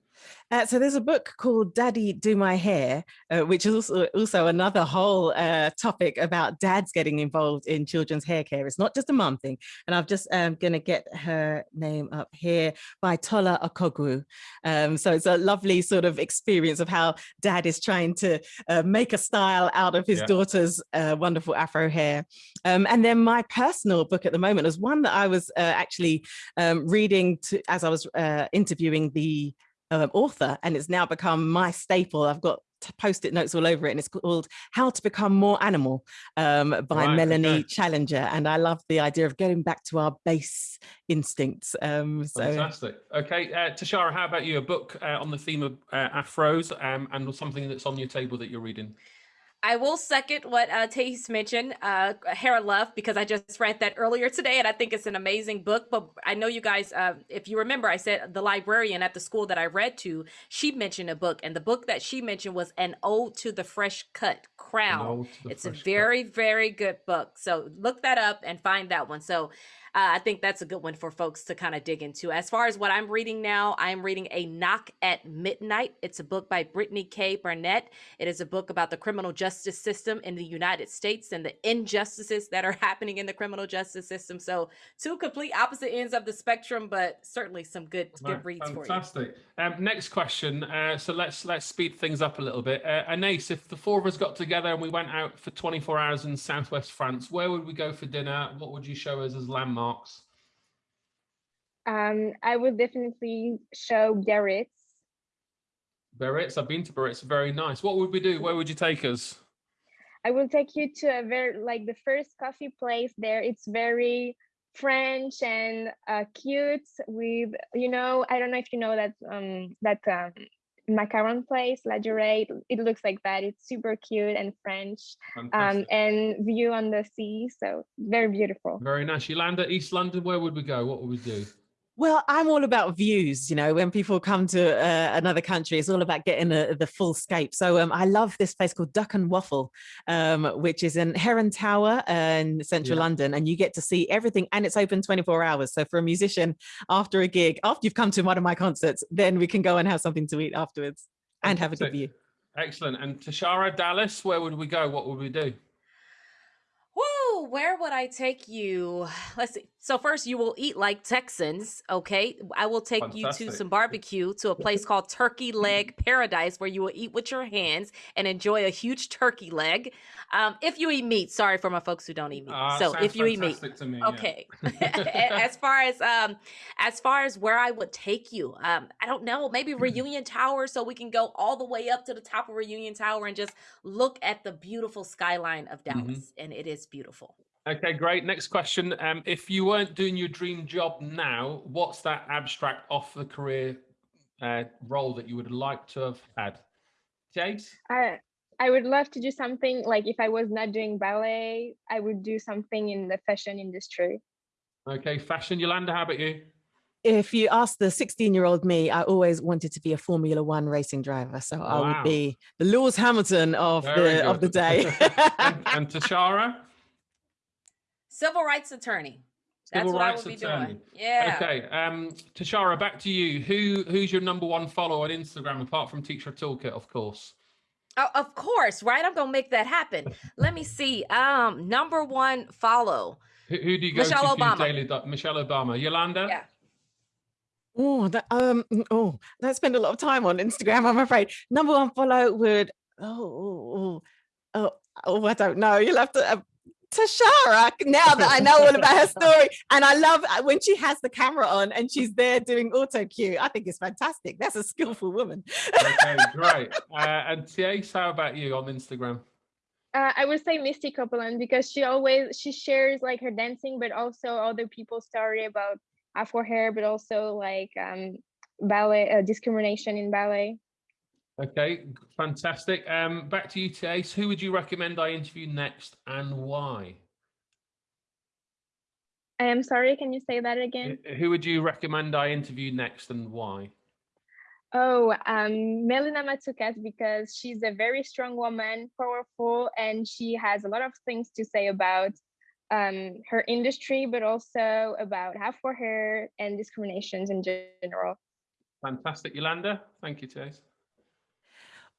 Uh, so there's a book called Daddy Do My Hair, uh, which is also, also another whole uh, topic about dads getting involved in children's hair care. It's not just a mum thing. And I'm just um, going to get her name up here by Tola Okogwu. Um, so it's a lovely sort of experience of how dad is trying to uh, make a style out of his yeah. daughter's uh, wonderful Afro hair. Um, and then my personal book at the moment is one that I was uh, actually um, reading to, as I was interviewing the um, author and it's now become my staple. I've got post-it notes all over it and it's called How to Become More Animal um, by right, Melanie okay. Challenger. And I love the idea of getting back to our base instincts. Um, so. Fantastic. Okay, uh, Tashara, how about you? A book uh, on the theme of uh, afros um, and something that's on your table that you're reading? I will second what uh, Thais mentioned, uh, of Love, because I just read that earlier today, and I think it's an amazing book. But I know you guys, uh, if you remember, I said the librarian at the school that I read to, she mentioned a book, and the book that she mentioned was An Ode to the Fresh Cut Crown. It's a very, cut. very good book. So look that up and find that one. So uh, I think that's a good one for folks to kind of dig into. As far as what I'm reading now, I'm reading A Knock at Midnight. It's a book by Brittany K. Barnett. It is a book about the criminal justice system in the United States and the injustices that are happening in the criminal justice system. So two complete opposite ends of the spectrum, but certainly some good right. good reads Fantastic. for you. Um, next question. Uh, so let's let's speed things up a little bit. Uh, Anais, if the four of us got together and we went out for 24 hours in Southwest France, where would we go for dinner? What would you show us as landmarks? Marks? Um, I would definitely show Biarritz. Biarritz, I've been to Biarritz, very nice. What would we do? Where would you take us? I will take you to a very, like the first coffee place there. It's very French and uh, cute with, you know, I don't know if you know that um, that um, macaron place, Ladurée. It looks like that. It's super cute and French um, and view on the sea. So very beautiful. Very nice. Yolanda East London, where would we go? What would we do? Well, I'm all about views. You know, when people come to uh, another country, it's all about getting a, the full scape. So um, I love this place called Duck and Waffle, um, which is in Heron Tower in central yeah. London, and you get to see everything, and it's open 24 hours. So for a musician, after a gig, after you've come to one of my concerts, then we can go and have something to eat afterwards and have a good view. Excellent. And Tashara Dallas, where would we go? What would we do? Whoa, where would I take you? Let's see. So first you will eat like Texans, okay? I will take Fantastic. you to some barbecue to a place called Turkey Leg Paradise where you will eat with your hands and enjoy a huge turkey leg. Um, if you eat meat, sorry for my folks who don't eat meat. Uh, so if you eat meat, me, okay. Yeah. as far as um, as far as where I would take you, um, I don't know, maybe. Reunion Tower, so we can go all the way up to the top of Reunion Tower and just look at the beautiful skyline of mm-hmm. Dallas, mm-hmm. and it is beautiful. Okay, great. Next question. Um, if you weren't doing your dream job now, what's that abstract off the career uh, role that you would like to have had? Jade? I, I would love to do something like if I was not doing ballet, I would do something in the fashion industry. Okay, fashion. Yolanda, how about you? If you ask the 16 year old me, I always wanted to be a Formula One racing driver. So wow. I would be the Lewis Hamilton of Very the good. of the day. and, and Tashara? Civil rights attorney. That's Civil what rights I will be attorney. doing. Yeah. Okay. Um, Tashara, back to you. Who who's your number one follower on Instagram apart from Teacher Toolkit, of course? Oh, of course, right? I'm gonna make that happen. Let me see. Um, number one follow. Who, who do you go Michelle to Obama. daily? Michelle Obama. Yolanda. Yeah. Oh, that um, oh, I spend a lot of time on Instagram. I'm afraid. Number one follow would oh, oh, oh, oh I don't know. You'll have to. Tashara now that I know all about her story. And I love uh, when she has the camera on and she's there doing auto cue. I think it's fantastic. That's a skillful woman. okay, great. Uh, and Thais, how about you on Instagram? Uh, I would say Misty Copeland because she always she shares like her dancing, but also other people's story about Afro hair, but also like um, ballet uh, discrimination in ballet. Okay, fantastic. Um, back to you, Thais. Who would you recommend I interview next and why? I am sorry, can you say that again? Who would you recommend I interview next and why? Oh, um, Melina Matsoukas, because she's a very strong woman, powerful, and she has a lot of things to say about um, her industry, but also about Afro hair and discriminations in general. Fantastic, Yolanda. Thank you, Thais.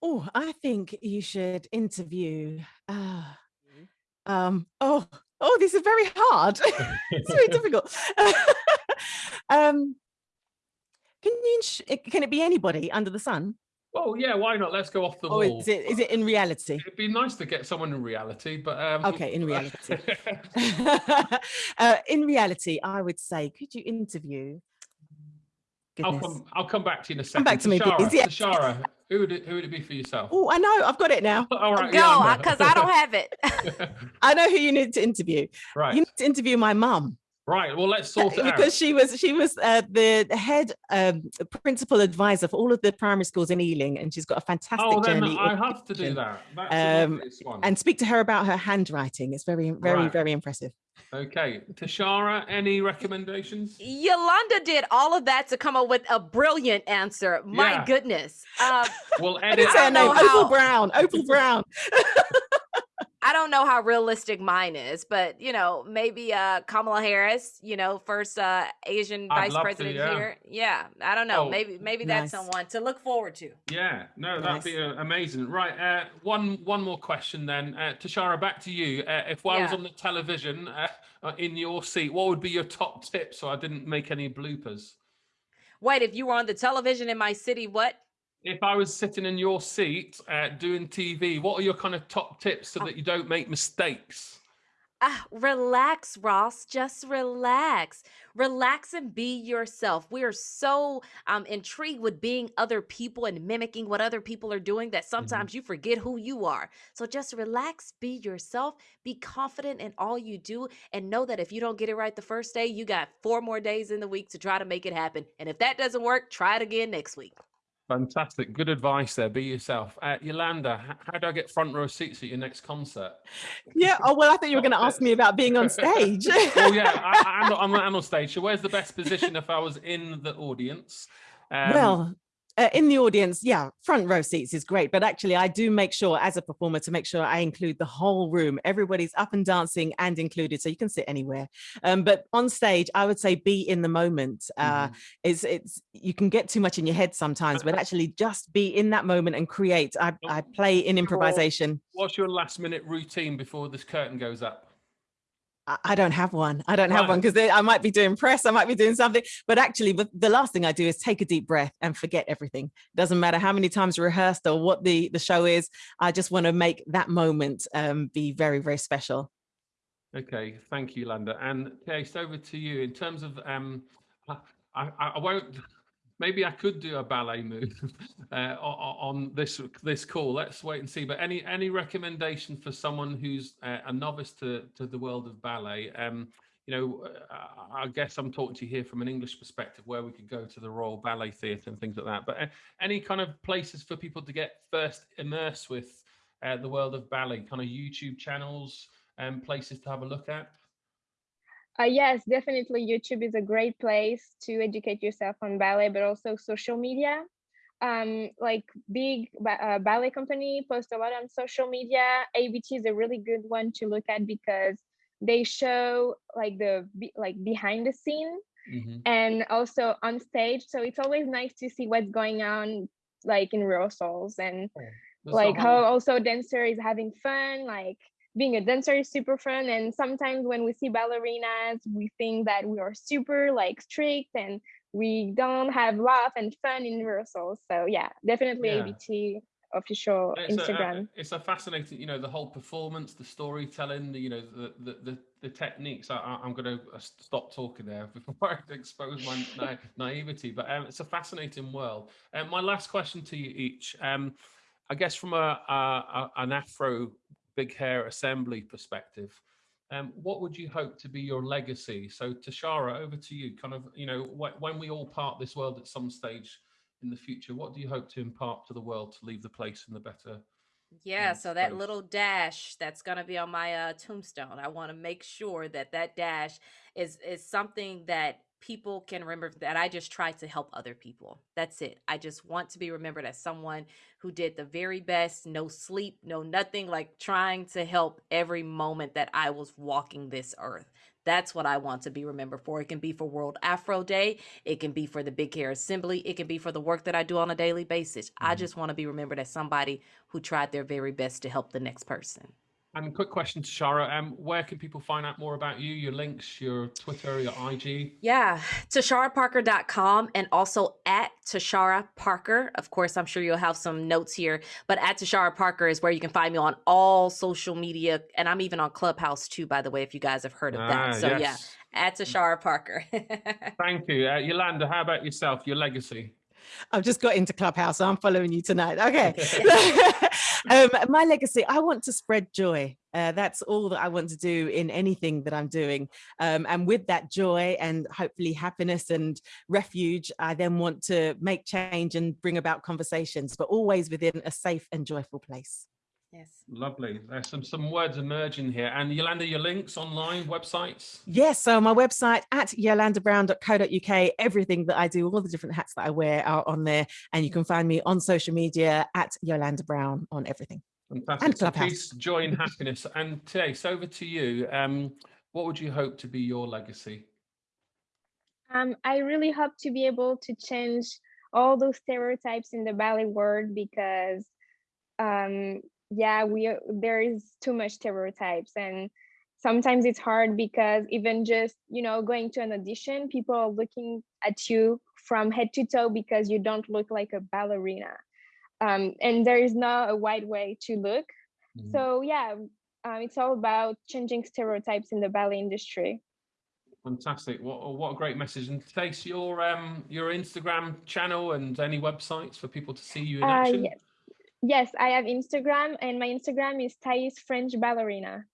Oh, I think you should interview. Uh, um, oh, oh, this is very hard. it's very difficult. um, can you? Eh, can it be anybody under the sun? Oh yeah, why not? Let's go off the oh, wall. Is it, is it in reality? It'd be nice to get someone in reality, but um... okay, in reality. uh, in reality, I would say, could you interview Goodness. I'll come. I'll come back to you in a second. Come back to me, Shara, please. Yeah. Shara, who would it, who would it be for yourself? Oh, I know. I've got it now. All right, go because I don't have it. I know who you need to interview. Right. You need to interview my mum. Right. Well, let's sort it because out. she was she was uh, the head um, principal advisor for all of the primary schools in Ealing, and she's got a fantastic Oh, then journey. I in have to do that. That's an Um, obvious one. And speak to her about her handwriting. It's very, very, Right. very impressive. Okay, Tashara, any recommendations? Yolanda did all of that to come up with a brilliant answer. My Yeah. goodness. Um, We'll I edit. didn't her name. know Opal Brown. Opal Brown. I don't know how realistic mine is, but you know, maybe uh Kamala Harris, you know, first uh Asian I'd vice love to, president yeah. here. Yeah, I don't know. Oh, maybe maybe that's someone to look forward to. Yeah, no, that'd be uh, amazing. Right, uh, one one more question then, uh, Tashara, back to you. Uh, if I was on the television uh, uh, in your seat, what would be your top tip so I didn't make any bloopers? Wait, if you were on the television in my city, what? If I was sitting in your seat uh, doing TV, what are your kind of top tips so that you don't make mistakes? Ah, relax, Ross. Just relax. Relax and be yourself. We are so um, intrigued with being other people and mimicking what other people are doing that sometimes you forget who you are. So just relax, be yourself, be confident in all you do, and know that if you don't get it right the first day, you got four more days in the week to try to make it happen. And if that doesn't work, try it again next week. Fantastic, good advice there. Be yourself. Uh, Yolanda, how do I get front row seats at your next concert? Yeah. Oh, well, I thought you were going to ask me about being on stage. oh yeah, I, I'm, I'm, I'm on stage. So where's the best position if I was in the audience? Um, well, uh, in the audience, yeah, front row seats is great. But actually, I do make sure as a performer to make sure I include the whole room. Everybody's up and dancing and included, so you can sit anywhere. Um, but on stage, I would say be in the moment. Uh, mhm. it's it's you can get too much in your head sometimes, but actually just be in that moment and create. I, I play in improvisation. what's your last minute routine before this curtain goes up? I I don't have one. I don't have one because I might be doing press, I might be doing something. But actually, the, the last thing I do is take a deep breath and forget everything. Doesn't matter how many times rehearsed or what the, the show is. I just want to make that moment um, be very, very special. Okay, thank you, Landa. And Thais, over to you. In terms of, um, I, I, I won't. Maybe I could do a ballet move uh, on this this call. Let's wait and see. But any any recommendation for someone who's uh, a novice to to the world of ballet? Um, you know, uh, I guess I'm talking to you here from an English perspective, where we could go to the Royal Ballet Theatre and things like that. But uh, any kind of places for people to get first immersed with uh, the world of ballet, kind of YouTube channels and places to have a look at. Uh, yes, definitely. YouTube is a great place to educate yourself on ballet, but also social media. Um, like big uh, ballet company post a lot on social media. ABT is a really good one to look at because they show like the like behind the scene Mhm. and also on stage. So it's always nice to see what's going on like in rehearsals and There's like how also dancer is having fun like being a dancer is super fun and sometimes when we see ballerinas we think that we are super like strict and we don't have laugh and fun in rehearsals so yeah definitely Yeah. abt official it's a- instagram A, it's a fascinating, you know, the whole performance, the storytelling, the, you know, the the the, the techniques. I, I'm going to stop talking there before I expose my na- naivety. But um, it's a fascinating world. And my last question to you each, um, I guess from a, a, a an Afro big hair assembly perspective. Um, what would you hope to be your legacy? So, Tashara, over to you. Kind of, you know, wh- when we all part this world at some stage in the future, what do you hope to impart to the world to leave the place in the better? Yeah, in so that little dash that's gonna be on my uh, tombstone. I want to make sure that that dash is is something that people can remember that I just try to help other people. That's it. I just want to be remembered as someone who did the very best, no sleep, no nothing, like trying to help every moment that I was walking this earth. That's what I want to be remembered for. It can be for World Afro Day. It can be for the Big Hair Assembly. It can be for the work that I do on a daily basis. I Mhm. just want to be remembered as somebody who tried their very best to help the next person. And quick question to Shara, um, where can people find out more about you, your links, your Twitter, your IG? Yeah, TasharaParker.com and also at Tashara Parker. Of course, I'm sure you'll have some notes here, but at Tashara Parker is where you can find me on all social media. And I'm even on Clubhouse too, by the way, if you guys have heard of that. Ah, so, yeah, at Tashara Parker. Thank you. Uh, Yolanda, how about yourself, your legacy? I've just got into Clubhouse, so I'm following you tonight. Okay. um, my legacy, I want to spread joy. Uh, that's all that I want to do in anything that I'm doing. Um, and with that joy and hopefully happiness and refuge, I then want to make change and bring about conversations, but always within a safe and joyful place. Yes. Lovely. There's some some words emerging here. And Yolanda, your links online, websites? Yes, so my website at yolandabrown.co.uk, everything that I do, all the different hats that I wear are on there. And you can find me on social media at Yolanda Brown on everything. Fantastic. And So Clubhouse. peace, joy and happiness. And Thais, over to you. Um, what would you hope to be your legacy? Um, I really hope to be able to change all those stereotypes in the ballet world because, um, yeah, we are- there is too much stereotypes and sometimes it's hard because even just you know going to an audition, people are looking at you from head to toe because you don't look like a ballerina, um, and there is not a wide way to look. Mhm. So yeah, um, it's all about changing stereotypes in the ballet industry. Fantastic. What what a great message. And thanks your um your Instagram channel and any websites for people to see you in Uh, action? yes. Yes, I have Instagram and my Instagram is Thais French Ballerina.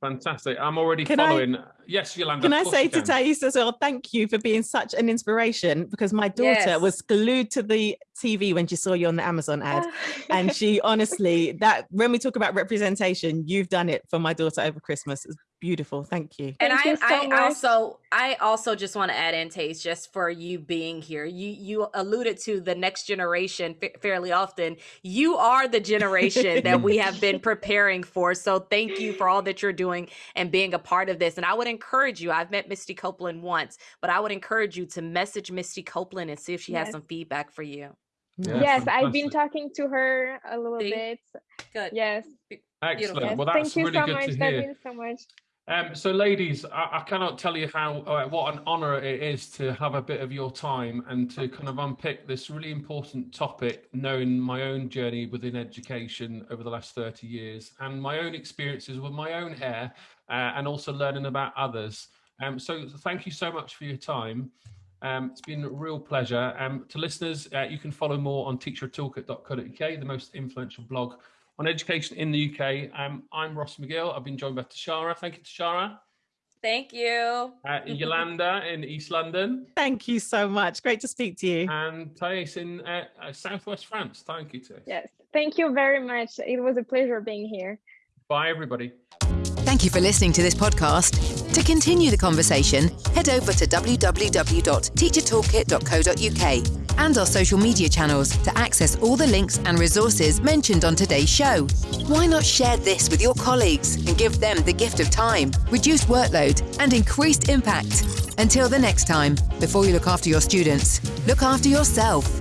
Fantastic. I'm already Can I- following. Yes, Yolanda. Can I say to can. Thais as well, thank you for being such an inspiration because my daughter Yes. was glued to the TV when she saw you on the Amazon ad. And she honestly, that when we talk about representation, you've done it for my daughter over Christmas. It's beautiful. Thank you. and Thank I, you so I also I also just want to add in Thais just for you being here. You you alluded to the next generation fa- fairly often. You are the generation that we have been preparing for. So thank you for all that you're doing and being a part of this. And I would encourage you. I've met Misty Copeland once, but I would encourage you to message Misty Copeland and see if she has some feedback for you. Yeah, yes, I've been talking to her a little See? bit. Good. Yes. Excellent. yes. Well, that's Thank you really so good much. to That hear. means so much. Um, so, ladies, I, I cannot tell you how uh, what an honour it is to have a bit of your time and to kind of unpick this really important topic, knowing my own journey within education over the last 30 years and my own experiences with my own hair uh, and also learning about others. Um, so, thank you so much for your time. Um, it's been a real pleasure. Um, to listeners, uh, you can follow more on teachertoolkit.co.uk, the most influential blog on education in the UK. Um, I'm Ross McGill. I've been joined by Tashara. Thank you, Tashara. Thank you. Uh, Yolanda in East London Thank you so much. Great to speak to you. and Thais in uh, uh, Southwest France. Thank you, Thais. Yes. Thank you very much. It was a pleasure being here. Bye, everybody. Thank you for listening to this podcast. To continue the conversation, head over to www.teachertoolkit.co.uk and our social media channels to access all the links and resources mentioned on today's show. Why not share this with your colleagues and give them the gift of time, reduced workload, and increased impact? Until the next time, before you look after your students, look after yourself.